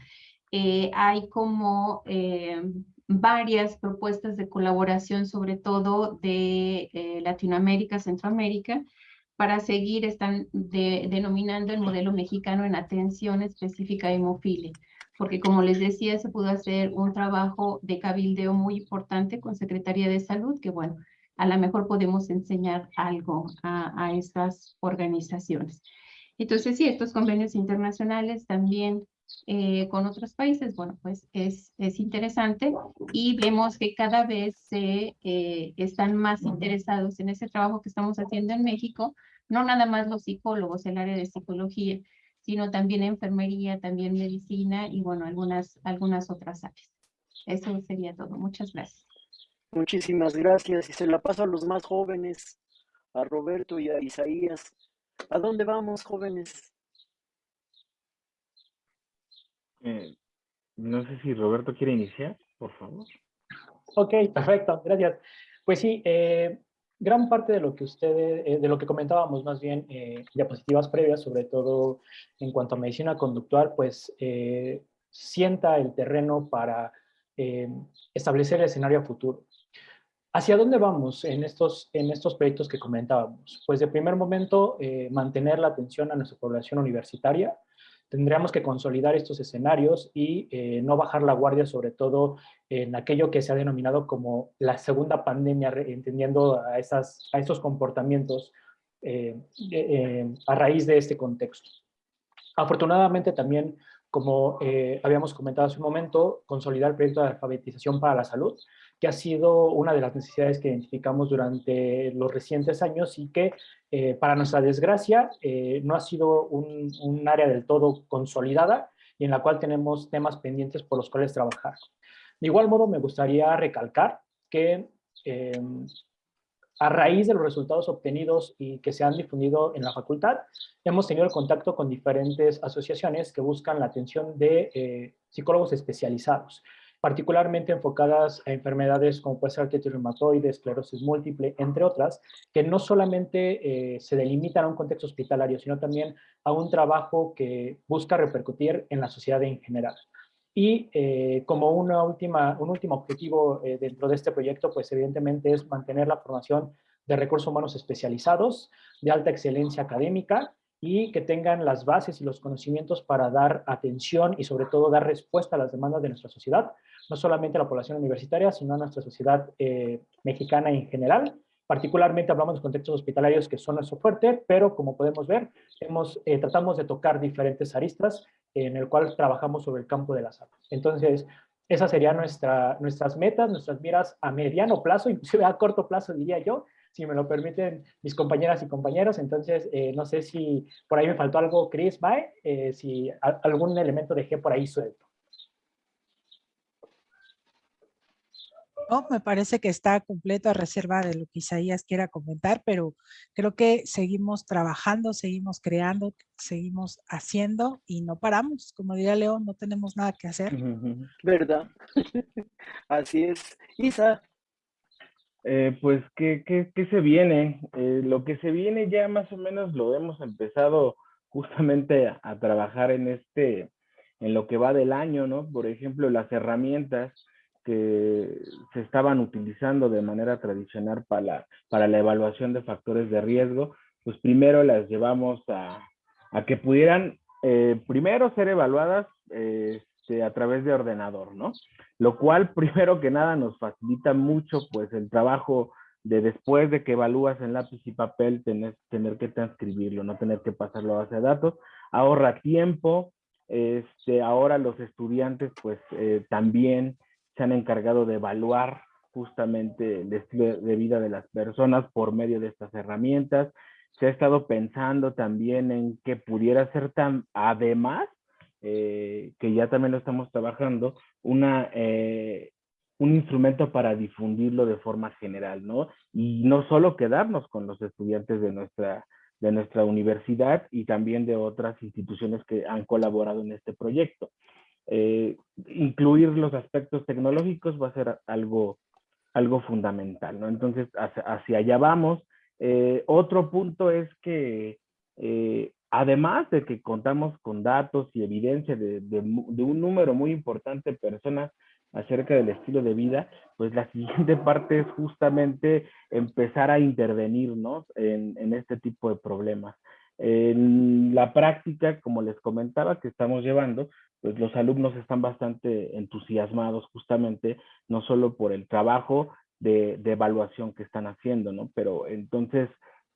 eh, hay como eh, varias propuestas de colaboración, sobre todo de eh, Latinoamérica, Centroamérica, para seguir, están denominando el modelo mexicano en atención específica a hemofilia porque como les decía, se pudo hacer un trabajo de cabildeo muy importante con Secretaría de Salud, que bueno, a lo mejor podemos enseñar algo a, estas organizaciones. Entonces, sí, estos convenios internacionales también eh, con otros países, bueno, pues es, es interesante y vemos que cada vez se eh, están más interesados en ese trabajo que estamos haciendo en México, no nada más los psicólogos, el área de psicología, sino también enfermería, también medicina y bueno, algunas, algunas otras áreas. Eso sería todo. Muchas gracias. Muchísimas gracias y se la paso a los más jóvenes, a Roberto y a Isaías. ¿A dónde vamos, jóvenes? Eh, no sé si Roberto quiere iniciar, por favor. Ok, perfecto, gracias. Pues sí, eh, gran parte de lo que ustedes, eh, de lo que comentábamos más bien, diapositivas previas, sobre todo en cuanto a medicina conductual, pues sienta el terreno para establecer el escenario futuro. ¿Hacia dónde vamos en estos, en estos proyectos que comentábamos? Pues de primer momento, eh, mantener la atención a nuestra población universitaria. Tendríamos que consolidar estos escenarios y eh, no bajar la guardia, sobre todo en aquello que se ha denominado como la segunda pandemia, entendiendo a, esas, a esos comportamientos eh, a raíz de este contexto. Afortunadamente también, como habíamos comentado hace un momento, consolidar el proyecto de alfabetización para la salud, que ha sido una de las necesidades que identificamos durante los recientes años y que, eh, para nuestra desgracia, eh, no ha sido un, área del todo consolidada y en la cual tenemos temas pendientes por los cuales trabajar. De igual modo, me gustaría recalcar que a raíz de los resultados obtenidos y que se han difundido en la facultad, hemos tenido contacto con diferentes asociaciones que buscan la atención de eh, psicólogos especializados particularmente enfocadas a enfermedades como puede ser artritis reumatoide, esclerosis múltiple, entre otras, que no solamente eh, se delimitan a un contexto hospitalario, sino también a un trabajo que busca repercutir en la sociedad en general. Y eh, como una última, un último objetivo eh, dentro de este proyecto, pues evidentemente es mantener la formación de recursos humanos especializados, de alta excelencia académica, y que tengan las bases y los conocimientos para dar atención y sobre todo dar respuesta a las demandas de nuestra sociedad, no solamente a la población universitaria, sino a nuestra sociedad eh, mexicana en general. Particularmente hablamos de contextos hospitalarios que son nuestro fuerte, pero como podemos ver, eh, tratamos de tocar diferentes aristas en el cual trabajamos sobre el campo de la salud. Entonces, esas serían nuestra, nuestras metas, nuestras miras a mediano plazo, inclusive a corto plazo diría yo, si me lo permiten mis compañeras y compañeros. Entonces, eh, no sé si por ahí me faltó algo, Chris, Mae, eh, si algún elemento dejé por ahí suelto. No, me parece que está completo a reserva de lo que Isaías quiera comentar, pero creo que seguimos trabajando, seguimos creando, seguimos haciendo y no paramos. Como diría León, no tenemos nada que hacer. ¿Verdad? Así es. Isa, eh, pues, ¿qué, qué, qué se viene? Eh, lo que se viene ya más o menos lo hemos empezado justamente a, trabajar en este, en lo que va del año, ¿no? Por ejemplo, las herramientas que se estaban utilizando de manera tradicional para la, para la evaluación de factores de riesgo, pues primero las llevamos a, a que pudieran eh, primero ser evaluadas este, a través de ordenador, ¿no? lo cual primero que nada nos facilita mucho pues el trabajo de después de que evalúas en lápiz y papel tener, tener que transcribirlo, no tener que pasarlo a base de datos, ahorra tiempo, este, ahora los estudiantes pues eh, también se han encargado de evaluar justamente el estilo de vida de las personas por medio de estas herramientas. Se ha estado pensando también en que pudiera ser tan, además eh, que ya también lo estamos trabajando, una, eh, un instrumento para difundirlo de forma general, ¿no? Y no solo quedarnos con los estudiantes de nuestra, de nuestra universidad y también de otras instituciones que han colaborado en este proyecto. Eh, incluir los aspectos tecnológicos va a ser algo, algo fundamental, ¿no? Entonces, hacia, allá vamos. otro punto es que Además de que contamos con datos y evidencia de, un número muy importante de personas acerca del estilo de vida, pues la siguiente parte es justamente empezar a intervenirnos en, en este tipo de problemas. En la práctica, como les comentaba, que estamos llevando, pues los alumnos están bastante entusiasmados justamente, no solo por el trabajo de, evaluación que están haciendo, ¿no? Pero entonces,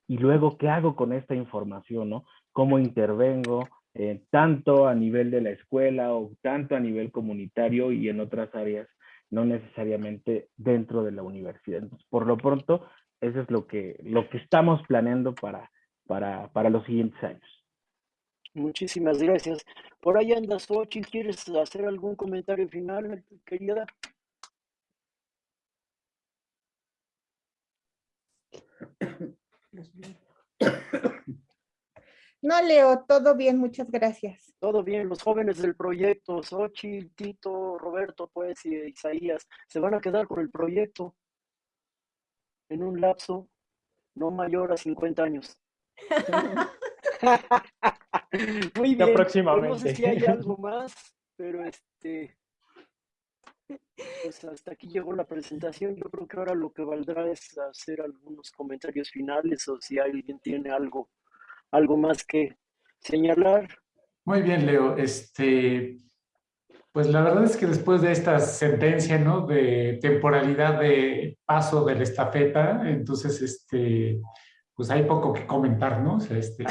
¿y luego qué hago con esta información, no? cómo intervengo, eh, tanto a nivel de la escuela o tanto a nivel comunitario y en otras áreas, no necesariamente dentro de la universidad. Por lo pronto, eso es lo que, lo que estamos planeando para, para, para los siguientes años. Muchísimas gracias. Por ahí andas, Xochitl, ¿quieres hacer algún comentario final, querida? No, Leo, todo bien, muchas gracias. Todo bien, los jóvenes del proyecto, Xochitl, Tito, Roberto, pues, y Isaías, se van a quedar con el proyecto en un lapso no mayor a 50 años. Muy bien. Próximamente. No sé si hay algo más, pero este, pues hasta aquí llegó la presentación. Yo creo que ahora lo que valdrá es hacer algunos comentarios finales o si alguien tiene algo algo más que señalar. Muy bien, Leo. Este, pues la verdad es que después de esta sentencia, ¿no? De temporalidad de paso de la estafeta, entonces, este, pues hay poco que comentar, ¿no? O sea, este,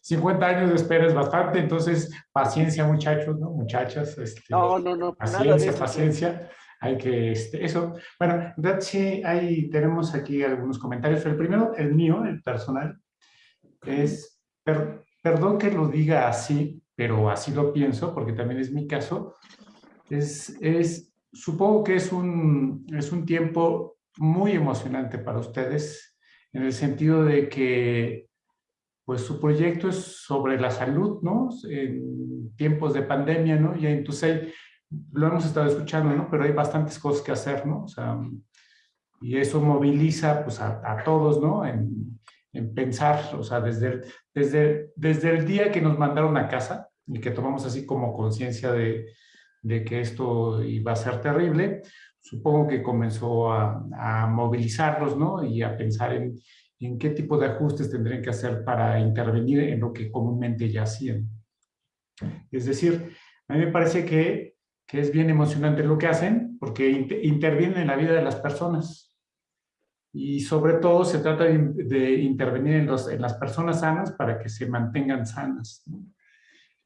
50 años de espera es bastante, entonces paciencia, muchachos, ¿no? Muchachas. Este, no, no, no. Paciencia, paciencia. Hay que, este, eso. Bueno, sí, ahí tenemos aquí algunos comentarios. El primero, el mío, el personal es, perdón que lo diga así, pero así lo pienso, porque también es mi caso, es, es supongo que es un, es un tiempo muy emocionante para ustedes, en el sentido de que pues su proyecto es sobre la salud, ¿no? En tiempos de pandemia, ¿no? Y en TUSEI lo hemos estado escuchando, ¿no? Pero hay bastantes cosas que hacer, ¿no? O sea, y eso moviliza pues, a, todos, ¿no? En, en, pensar, o sea, desde, desde, desde el día que nos mandaron a casa y que tomamos así como conciencia de, de, que esto iba a ser terrible, supongo que comenzó a, a movilizarlos, ¿no? Y a pensar en, en qué tipo de ajustes tendrían que hacer para intervenir en lo que comúnmente ya hacían. Es decir, a mí me parece que, que es bien emocionante lo que hacen porque intervienen en la vida de las personas y sobre todo se trata de, intervenir en, los, en, las personas sanas para que se mantengan sanas.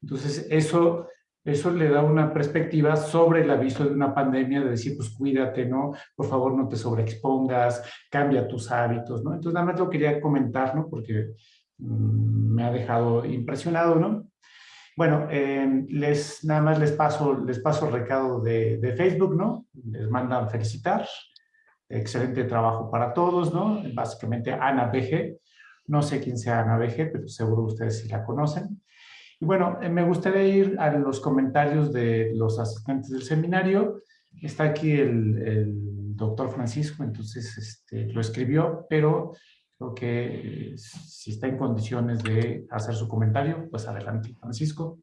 Entonces, eso, eso le da una perspectiva sobre el aviso de una pandemia, de decir, pues cuídate, ¿no? Por favor, no te sobreexpongas, cambia tus hábitos, ¿no? Entonces, nada más lo quería comentar, ¿no? Porque mm, me ha dejado impresionado, ¿no? Bueno, eh, les, nada más les paso, les paso el recado de, de Facebook, ¿no? Les mandan felicitar, excelente trabajo para todos, ¿no? Básicamente Ana BG, no sé quién sea Ana BG, pero seguro ustedes sí la conocen. Y bueno, eh, me gustaría ir a los comentarios de los asistentes del seminario. Está aquí el, doctor Francisco, entonces este, lo escribió, pero creo que eh, si está en condiciones de hacer su comentario, pues adelante, Francisco.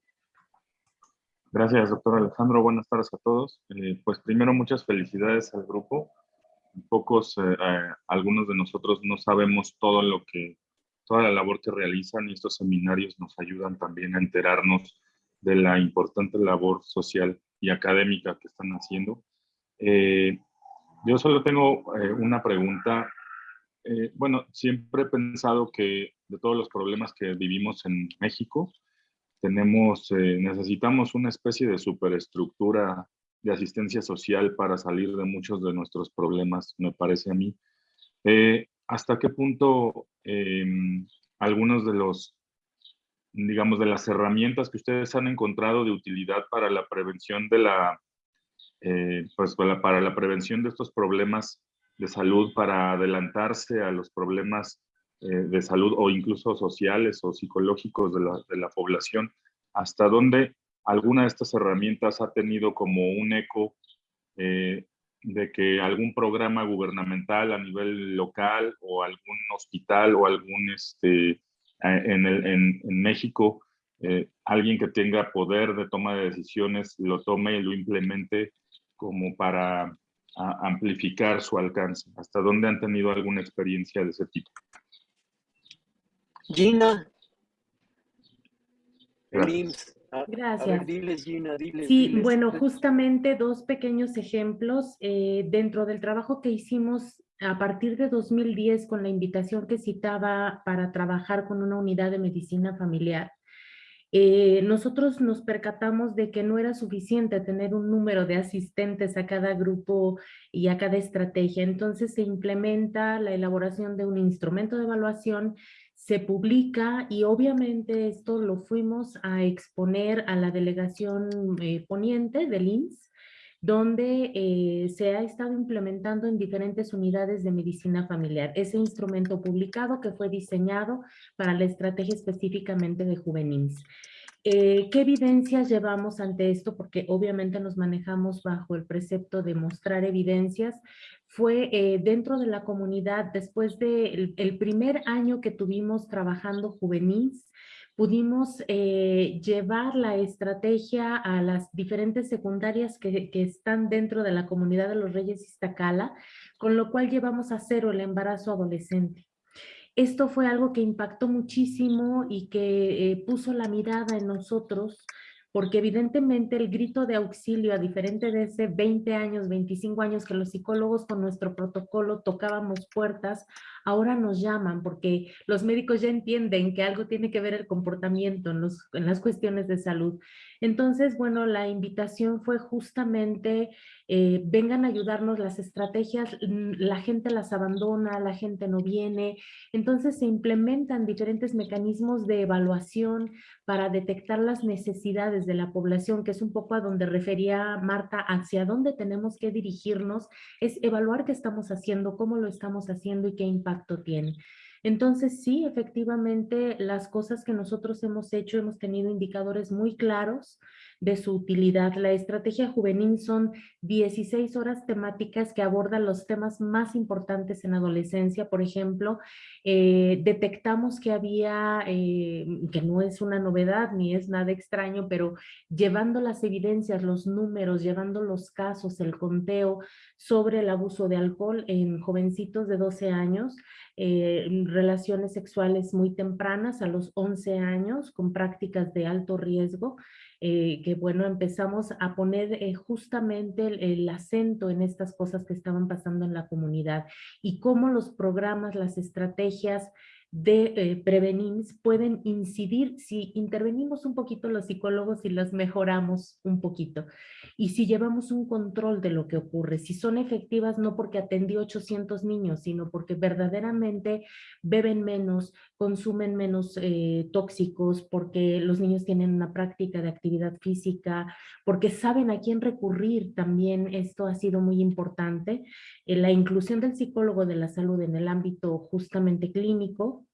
Gracias, doctor Alejandro. Buenas tardes a todos. Eh, pues primero, muchas felicidades al grupo pocos, algunos de nosotros no sabemos todo lo que, toda la labor que realizan y estos seminarios nos ayudan también a enterarnos de la importante labor social y académica que están haciendo. Eh, yo solo tengo una pregunta. bueno, siempre he pensado que de todos los problemas que vivimos en México, tenemos, necesitamos una especie de superestructura de asistencia social para salir de muchos de nuestros problemas, me parece a mí. Eh, ¿Hasta qué punto em, algunos de los, digamos, de las herramientas que ustedes han encontrado de utilidad para la prevención de la, eh, pues para la prevención de estos problemas de salud, para adelantarse a los problemas eh, de salud o incluso sociales o psicológicos de la, de la población, hasta dónde alguna de estas herramientas ha tenido como un eco eh, de que algún programa gubernamental a nivel local o algún hospital o algún, este, en, el, en, México, eh, alguien que tenga poder de toma de decisiones lo tome y lo implemente como para amplificar su alcance. ¿Hasta dónde han tenido alguna experiencia de ese tipo? Gina. Gracias. Sí, bueno, justamente dos pequeños ejemplos eh, dentro del trabajo que hicimos a partir de 2010 con la invitación que citaba para trabajar con una unidad de medicina familiar. Eh, nosotros nos percatamos de que no era suficiente tener un número de asistentes a cada grupo y a cada estrategia. Entonces se implementa la elaboración de un instrumento de evaluación se publica y obviamente esto lo fuimos a exponer a la delegación eh, poniente del INS, donde eh, se ha estado implementando en diferentes unidades de medicina familiar. Ese instrumento publicado que fue diseñado para la estrategia específicamente de juveniles. Eh, ¿Qué evidencias llevamos ante esto? Porque obviamente nos manejamos bajo el precepto de mostrar evidencias. Fue eh, dentro de la comunidad, después del el primer año que tuvimos trabajando juvenils, pudimos eh, llevar la estrategia a las diferentes secundarias que, que, están dentro de la comunidad de los Reyes Iztacala, con lo cual llevamos a cero el embarazo adolescente. Esto fue algo que impactó muchísimo y que eh, puso la mirada en nosotros, porque evidentemente el grito de auxilio, a diferente de ese 20 años, 25 años que los psicólogos con nuestro protocolo tocábamos puertas, ahora nos llaman porque los médicos ya entienden que algo tiene que ver el comportamiento en, los, en las cuestiones de salud. Entonces, bueno, la invitación fue justamente, eh, vengan a ayudarnos las estrategias, mm, la gente las abandona, la gente no viene, entonces se implementan diferentes mecanismos de evaluación para detectar las necesidades de la población, que es un poco a donde refería Marta, hacia dónde tenemos que dirigirnos, es evaluar qué estamos haciendo, cómo lo estamos haciendo y qué impacto tiene. Entonces, sí, efectivamente, las cosas que nosotros hemos hecho, hemos tenido indicadores muy claros de su utilidad. La estrategia juvenil son 16 horas temáticas que abordan los temas más importantes en adolescencia. Por ejemplo, eh, detectamos que había, eh, que no es una novedad ni es nada extraño, pero llevando las evidencias, los números, llevando los casos, el conteo sobre el abuso de alcohol en jovencitos de 12 años, eh, relaciones sexuales muy tempranas a los 11 años con prácticas de alto riesgo, eh, que bueno, empezamos a poner eh, justamente el, acento en estas cosas que estaban pasando en la comunidad y cómo los programas, las estrategias de eh, pueden incidir si intervenimos un poquito los psicólogos y las mejoramos un poquito. Y si llevamos un control de lo que ocurre, si son efectivas no porque atendí 800 niños, sino porque verdaderamente beben menos, consumen menos eh, tóxicos, porque los niños tienen una práctica de actividad física, porque saben a quién recurrir también, esto ha sido muy importante. Eh, la inclusión del psicólogo de la salud en el ámbito justamente clínico,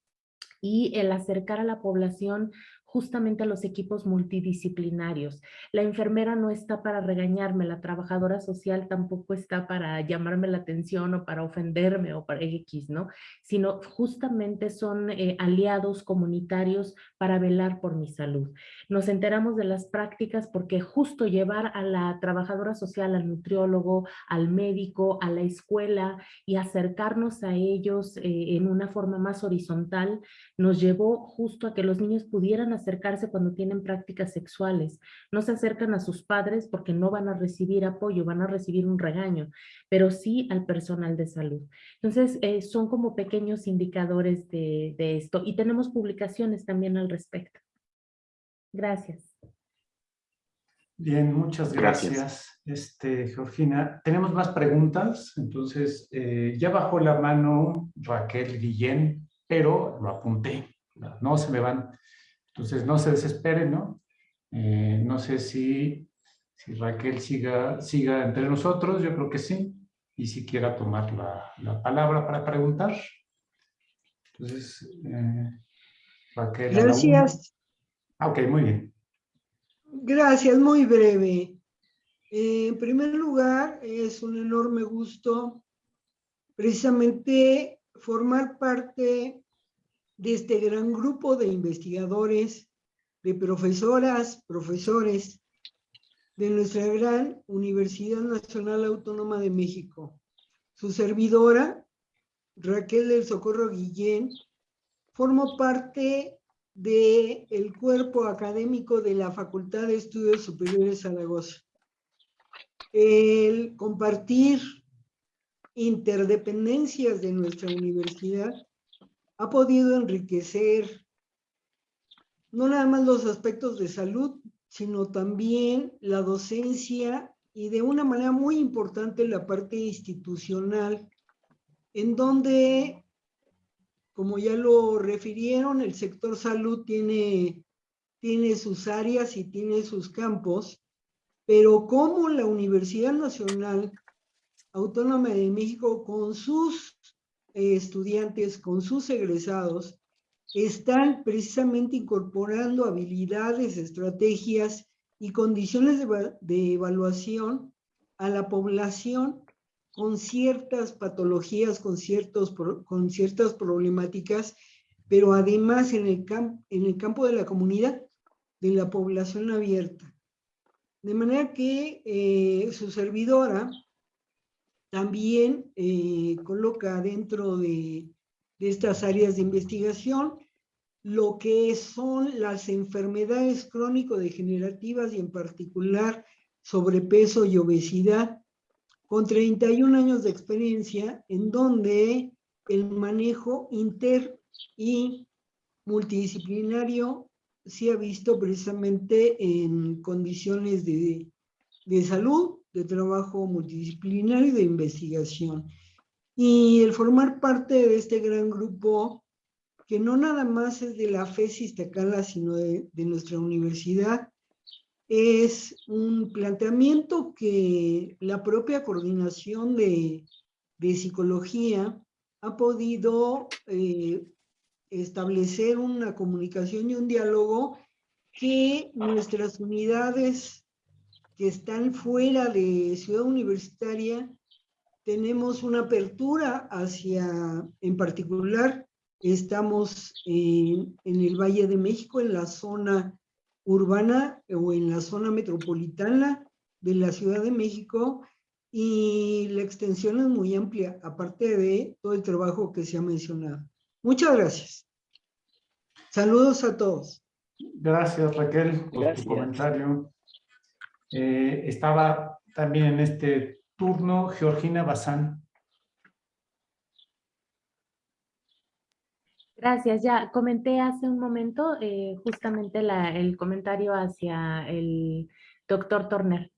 y el acercar a la población justamente a los equipos multidisciplinarios. La enfermera no está para regañarme, la trabajadora social tampoco está para llamarme la atención o para ofenderme o para X, ¿no? Sino justamente son eh, aliados comunitarios para velar por mi salud. Nos enteramos de las prácticas porque justo llevar a la trabajadora social, al nutriólogo, al médico, a la escuela y acercarnos a ellos eh, en una forma más horizontal, nos llevó justo a que los niños pudieran acercarse cuando tienen prácticas sexuales. No se acercan a sus padres porque no van a recibir apoyo, van a recibir un regaño, pero sí al personal de salud. Entonces, eh, son como pequeños indicadores de, esto y tenemos publicaciones también al respecto. Gracias. Bien, muchas gracias, Este, Georgina. Tenemos más preguntas, entonces eh, ya bajó la mano Raquel Guillén, pero lo apunté, no se me van. Entonces, no se desesperen, ¿no? Eh, no sé si, si Raquel siga, siga entre nosotros, yo creo que sí, y si quiera tomar la, la palabra para preguntar. Entonces, eh, Raquel. Gracias. Ah, ok, muy bien. Gracias, muy breve. Eh, en primer lugar, es un enorme gusto precisamente formar parte de este gran grupo de investigadores, de profesoras, profesores de nuestra gran Universidad Nacional Autónoma de México. Su servidora, Raquel del Socorro Guillén, formó parte del el cuerpo académico de la Facultad de Estudios Superiores Zaragoza. El compartir interdependencias de nuestra universidad ha podido enriquecer no nada más los aspectos de salud, sino también la docencia y de una manera muy importante la parte institucional, en donde, como ya lo refirieron, el sector salud tiene, tiene sus áreas y tiene sus campos, pero como la Universidad Nacional Autónoma de México, con sus estudiantes con sus egresados están precisamente incorporando habilidades, estrategias y condiciones de, evaluación a la población con ciertas patologías, con, ciertos, con ciertas problemáticas, pero además en el, en el campo de la comunidad, de la población abierta. De manera que eh, su servidora también eh, coloca dentro de, estas áreas de investigación lo que son las enfermedades crónico-degenerativas y en particular sobrepeso y obesidad, con 31 años de experiencia en donde el manejo inter y multidisciplinario se ha visto precisamente en condiciones de, de salud de trabajo multidisciplinario y de investigación. Y el formar parte de este gran grupo, que no nada más es de la FES Iztacala, sino de, nuestra universidad, es un planteamiento que la propia coordinación de, psicología ha podido eh, establecer una comunicación y un diálogo que nuestras unidades que están fuera de Ciudad Universitaria tenemos una apertura hacia, en particular, estamos en, en el Valle de México, en la zona urbana o en la zona metropolitana de la Ciudad de México y la extensión es muy amplia, aparte de todo el trabajo que se ha mencionado. Muchas gracias. Saludos a todos. Gracias Raquel por tu comentario. Eh, estaba también en este turno Georgina Bazán. Gracias, ya comenté hace un momento eh, justamente el comentario hacia el doctor Torner.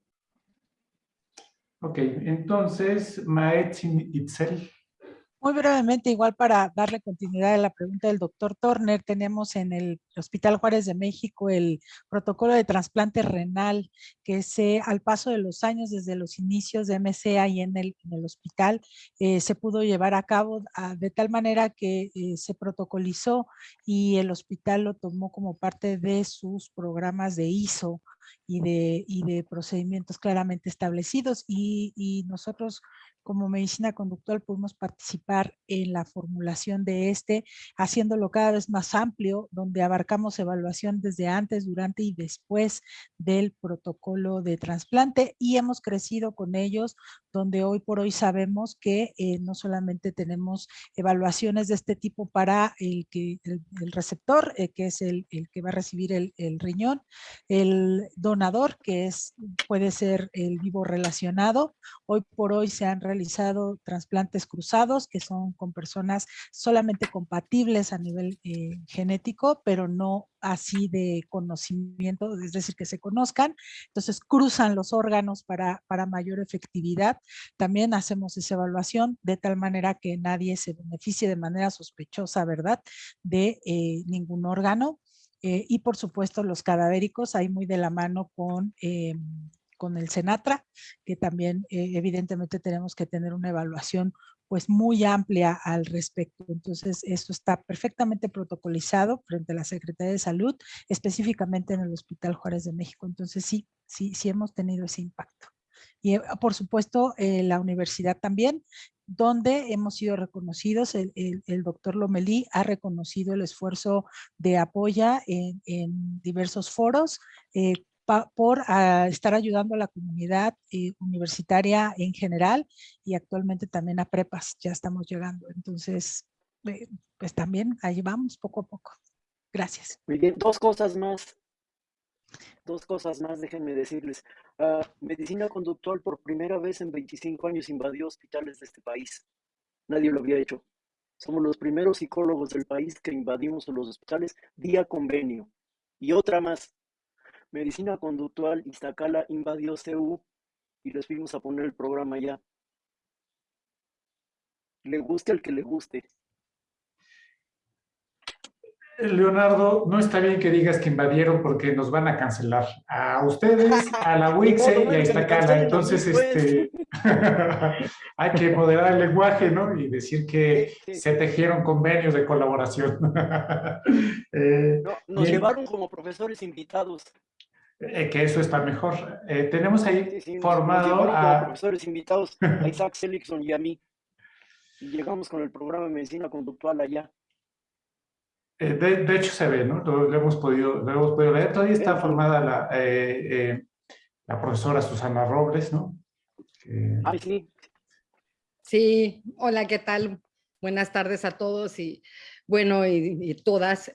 Ok, entonces, Maetzin Itzel. Muy brevemente, igual para darle continuidad a la pregunta del doctor Turner, tenemos en el Hospital Juárez de México el protocolo de trasplante renal que se, al paso de los años, desde los inicios de MCA y en el, hospital, eh, se pudo llevar a cabo ah, de tal manera que eh, se protocolizó y el hospital lo tomó como parte de sus programas de ISO y de, y de procedimientos claramente establecidos. Y, y nosotros como medicina conductual podemos participar en la formulación de este, haciéndolo cada vez más amplio, donde abarcamos evaluación desde antes, durante y después del protocolo de trasplante. Y hemos crecido con ellos, donde hoy por hoy sabemos que eh, no solamente tenemos evaluaciones de este tipo para el, que, el, receptor, eh, que es el, el, que va a recibir el, el riñón, el donador, que es, puede ser el vivo relacionado. Hoy por hoy se han realizado trasplantes cruzados, que son con personas solamente compatibles a nivel eh, genético, pero no así de conocimiento, es decir, que se conozcan. Entonces cruzan los órganos para, para mayor efectividad. También hacemos esa evaluación de tal manera que nadie se beneficie de manera sospechosa, ¿verdad? De eh, ningún órgano. Eh, y por supuesto los cadavéricos, ahí muy de la mano con con el Senatra, que también eh, evidentemente tenemos que tener una evaluación pues muy amplia al respecto. Entonces, esto está perfectamente protocolizado frente a la Secretaría de Salud, específicamente en el Hospital Juárez de México. Entonces, sí, sí, sí hemos tenido ese impacto. Y eh, por supuesto, la universidad también, donde hemos sido reconocidos, el, doctor Lomelí ha reconocido el esfuerzo de apoya en, diversos foros, por ah, estar ayudando a la comunidad eh, universitaria en general y actualmente también a prepas, ya estamos llegando. Entonces, eh, pues también ahí vamos poco a poco. Gracias. Muy bien, dos cosas más. Dos cosas más, déjenme decirles. Ah, medicina conductual por primera vez en 25 años invadió hospitales de este país. Nadie lo había hecho. Somos los primeros psicólogos del país que invadimos los hospitales vía convenio. Y otra más, Medicina Conductual Iztacala invadió CEU y les fuimos a poner el programa ya. Le guste al que le guste. Leonardo, no está bien que digas que invadieron porque nos van a cancelar. A ustedes, a la WIXE y a Iztacala. Entonces, este, hay que moderar el lenguaje, ¿no? Y decir que se tejieron convenios de colaboración. Eh, nos llevaron como profesores invitados. Eh, que eso está mejor. Eh, tenemos ahí formado a... profesores invitados, a Isaac Seligson y a mí. Y llegamos con el programa de medicina conductual allá. Eh, de, hecho se ve, ¿no? Lo, hemos, podido, lo hemos podido ver. Todavía está formada la, la profesora Susana Robles, ¿no? Ay, sí. Sí, hola, ¿qué tal? Buenas tardes a todos y bueno, y, todas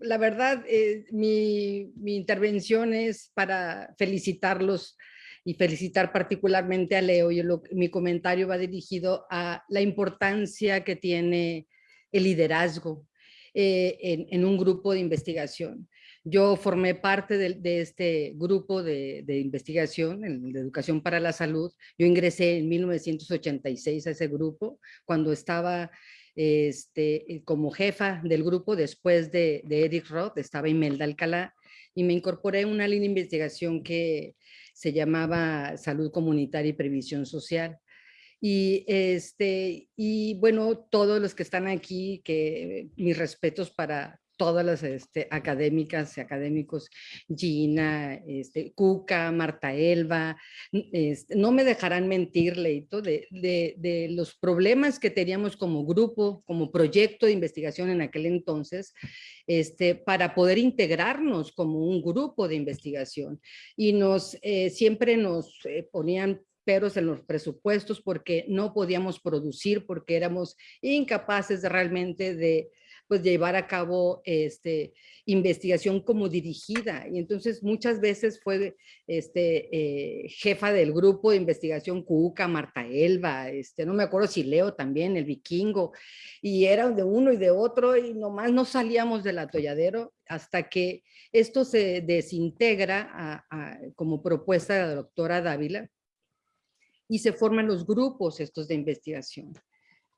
la verdad, eh, mi, intervención es para felicitarlos y felicitar particularmente a Leo. Y mi comentario va dirigido a la importancia que tiene el liderazgo eh, en, un grupo de investigación. Yo formé parte de, este grupo de, de, investigación, de educación para la salud. Yo ingresé en 1986 a ese grupo, cuando estaba este, eh, como jefa del grupo después de, Eric Roth, estaba Imelda Alcalá, y me incorporé a una línea de investigación que se llamaba Salud Comunitaria y Previsión Social. Y, este, y bueno, todos los que están aquí, que mis respetos para todas las este, académicas y académicos, Gina, este, Cuca, Marta Elba, este, no me dejarán mentir, Leito, de, de, los problemas que teníamos como grupo, como proyecto de investigación en aquel entonces, este, para poder integrarnos como un grupo de investigación. Y nos, eh, siempre nos eh, ponían peros en los presupuestos porque no podíamos producir, porque éramos incapaces realmente de pues llevar a cabo este, investigación como dirigida. Y entonces muchas veces fue este, eh, jefa del grupo de investigación Cuca, Marta Elba, este, no me acuerdo si Leo también, el vikingo, y era de uno y de otro y nomás no salíamos del atolladero hasta que esto se desintegra como propuesta de la doctora Dávila y se forman los grupos estos de investigación.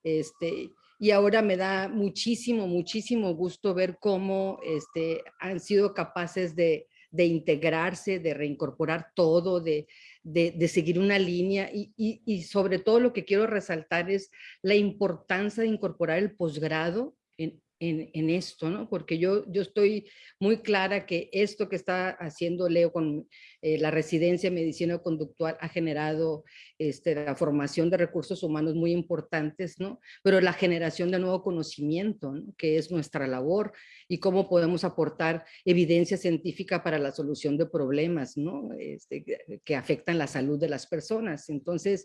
Este, y ahora me da muchísimo, muchísimo gusto ver cómo este, han sido capaces de, de integrarse, de reincorporar todo, de, de, seguir una línea y, y, y, sobre todo lo que quiero resaltar es la importancia de incorporar el posgrado en, en, en, esto, ¿no? Porque yo, yo estoy muy clara que esto que está haciendo Leo con eh, la residencia de medicina conductual ha generado este, la formación de recursos humanos muy importantes, ¿no? Pero la generación de nuevo conocimiento, ¿no? que es nuestra labor y cómo podemos aportar evidencia científica para la solución de problemas, ¿no? Este, que afectan la salud de las personas. Entonces,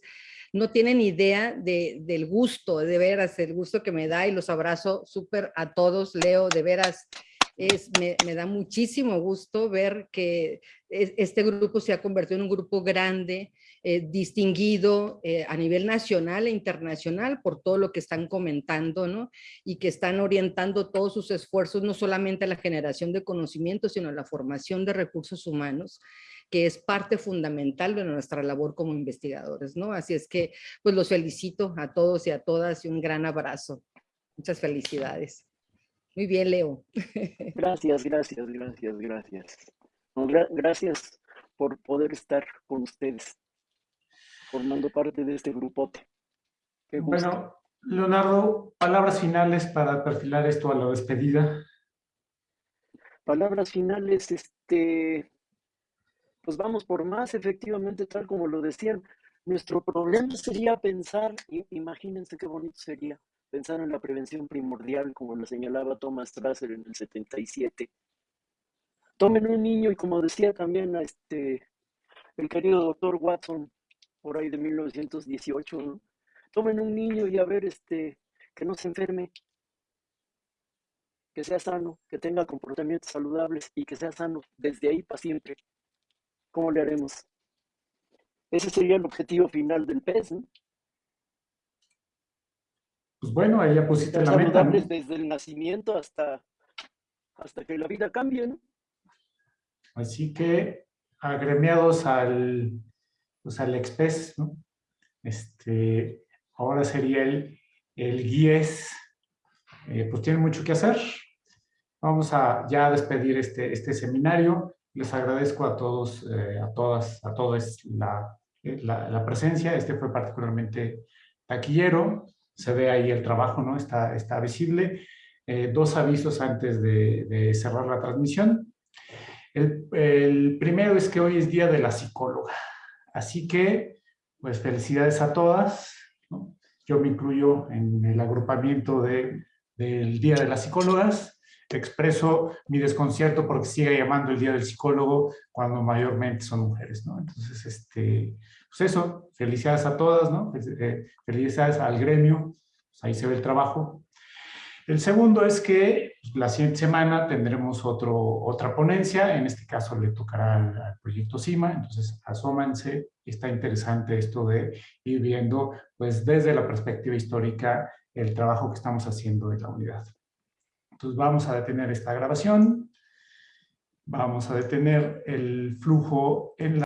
no tienen idea de, del gusto, de veras, el gusto que me da y los abrazo súper a todos, Leo, de veras, es, me, da muchísimo gusto ver que este grupo se ha convertido en un grupo grande, eh, distinguido eh, a nivel nacional e internacional por todo lo que están comentando, ¿no? Y que están orientando todos sus esfuerzos no solamente a la generación de conocimiento, sino a la formación de recursos humanos que es parte fundamental de nuestra labor como investigadores, ¿no? Así es que, pues los felicito a todos y a todas y un gran abrazo. Muchas felicidades. Muy bien, Leo. Gracias, gracias, gracias, gracias. Gracias por poder estar con ustedes, formando parte de este grupote. Bueno, Leonardo, palabras finales para perfilar esto a la despedida. Palabras finales, este, pues vamos por más, efectivamente, tal como lo decían. Nuestro problema sería pensar, imagínense qué bonito sería, pensar en la prevención primordial, como lo señalaba Thomas Strasser en el 77. Tomen un niño y como decía también este, el querido doctor Watson, por ahí de 1918, tomen un niño y a ver este, que no se enferme, que sea sano, que tenga comportamientos saludables y que sea sano desde ahí para siempre. ¿Cómo le haremos? Ese sería el objetivo final del PES, ¿no? Pues bueno, ahí ya pusiste la meta. ¿no? desde el nacimiento hasta, hasta que la vida cambie, ¿no? Así que agremiados al, pues al EXPES, ¿no? Este, ahora sería el, el GIES, eh, pues tiene mucho que hacer. Vamos a ya despedir este, este seminario. Les agradezco a todos, eh, a todas, a todos la, la, la presencia. Este fue particularmente taquillero se ve ahí el trabajo, ¿no? Está, está visible. Eh, dos avisos antes de, cerrar la transmisión. El, primero es que hoy es Día de la Psicóloga. Así que, pues felicidades a todas. Yo me incluyo en el agrupamiento de, del Día de las Psicólogas. Expreso mi desconcierto porque sigue llamando el Día del Psicólogo cuando mayormente son mujeres, ¿no? Entonces, este, pues eso, felicidades a todas, ¿no? Eh, felicidades al gremio, pues ahí se ve el trabajo. El segundo es que pues, la siguiente semana tendremos otro, otra ponencia, en este caso le tocará al, al proyecto CIMA, entonces asómanse, está interesante esto de ir viendo pues desde la perspectiva histórica el trabajo que estamos haciendo en la unidad. Entonces vamos a detener esta grabación, vamos a detener el flujo en la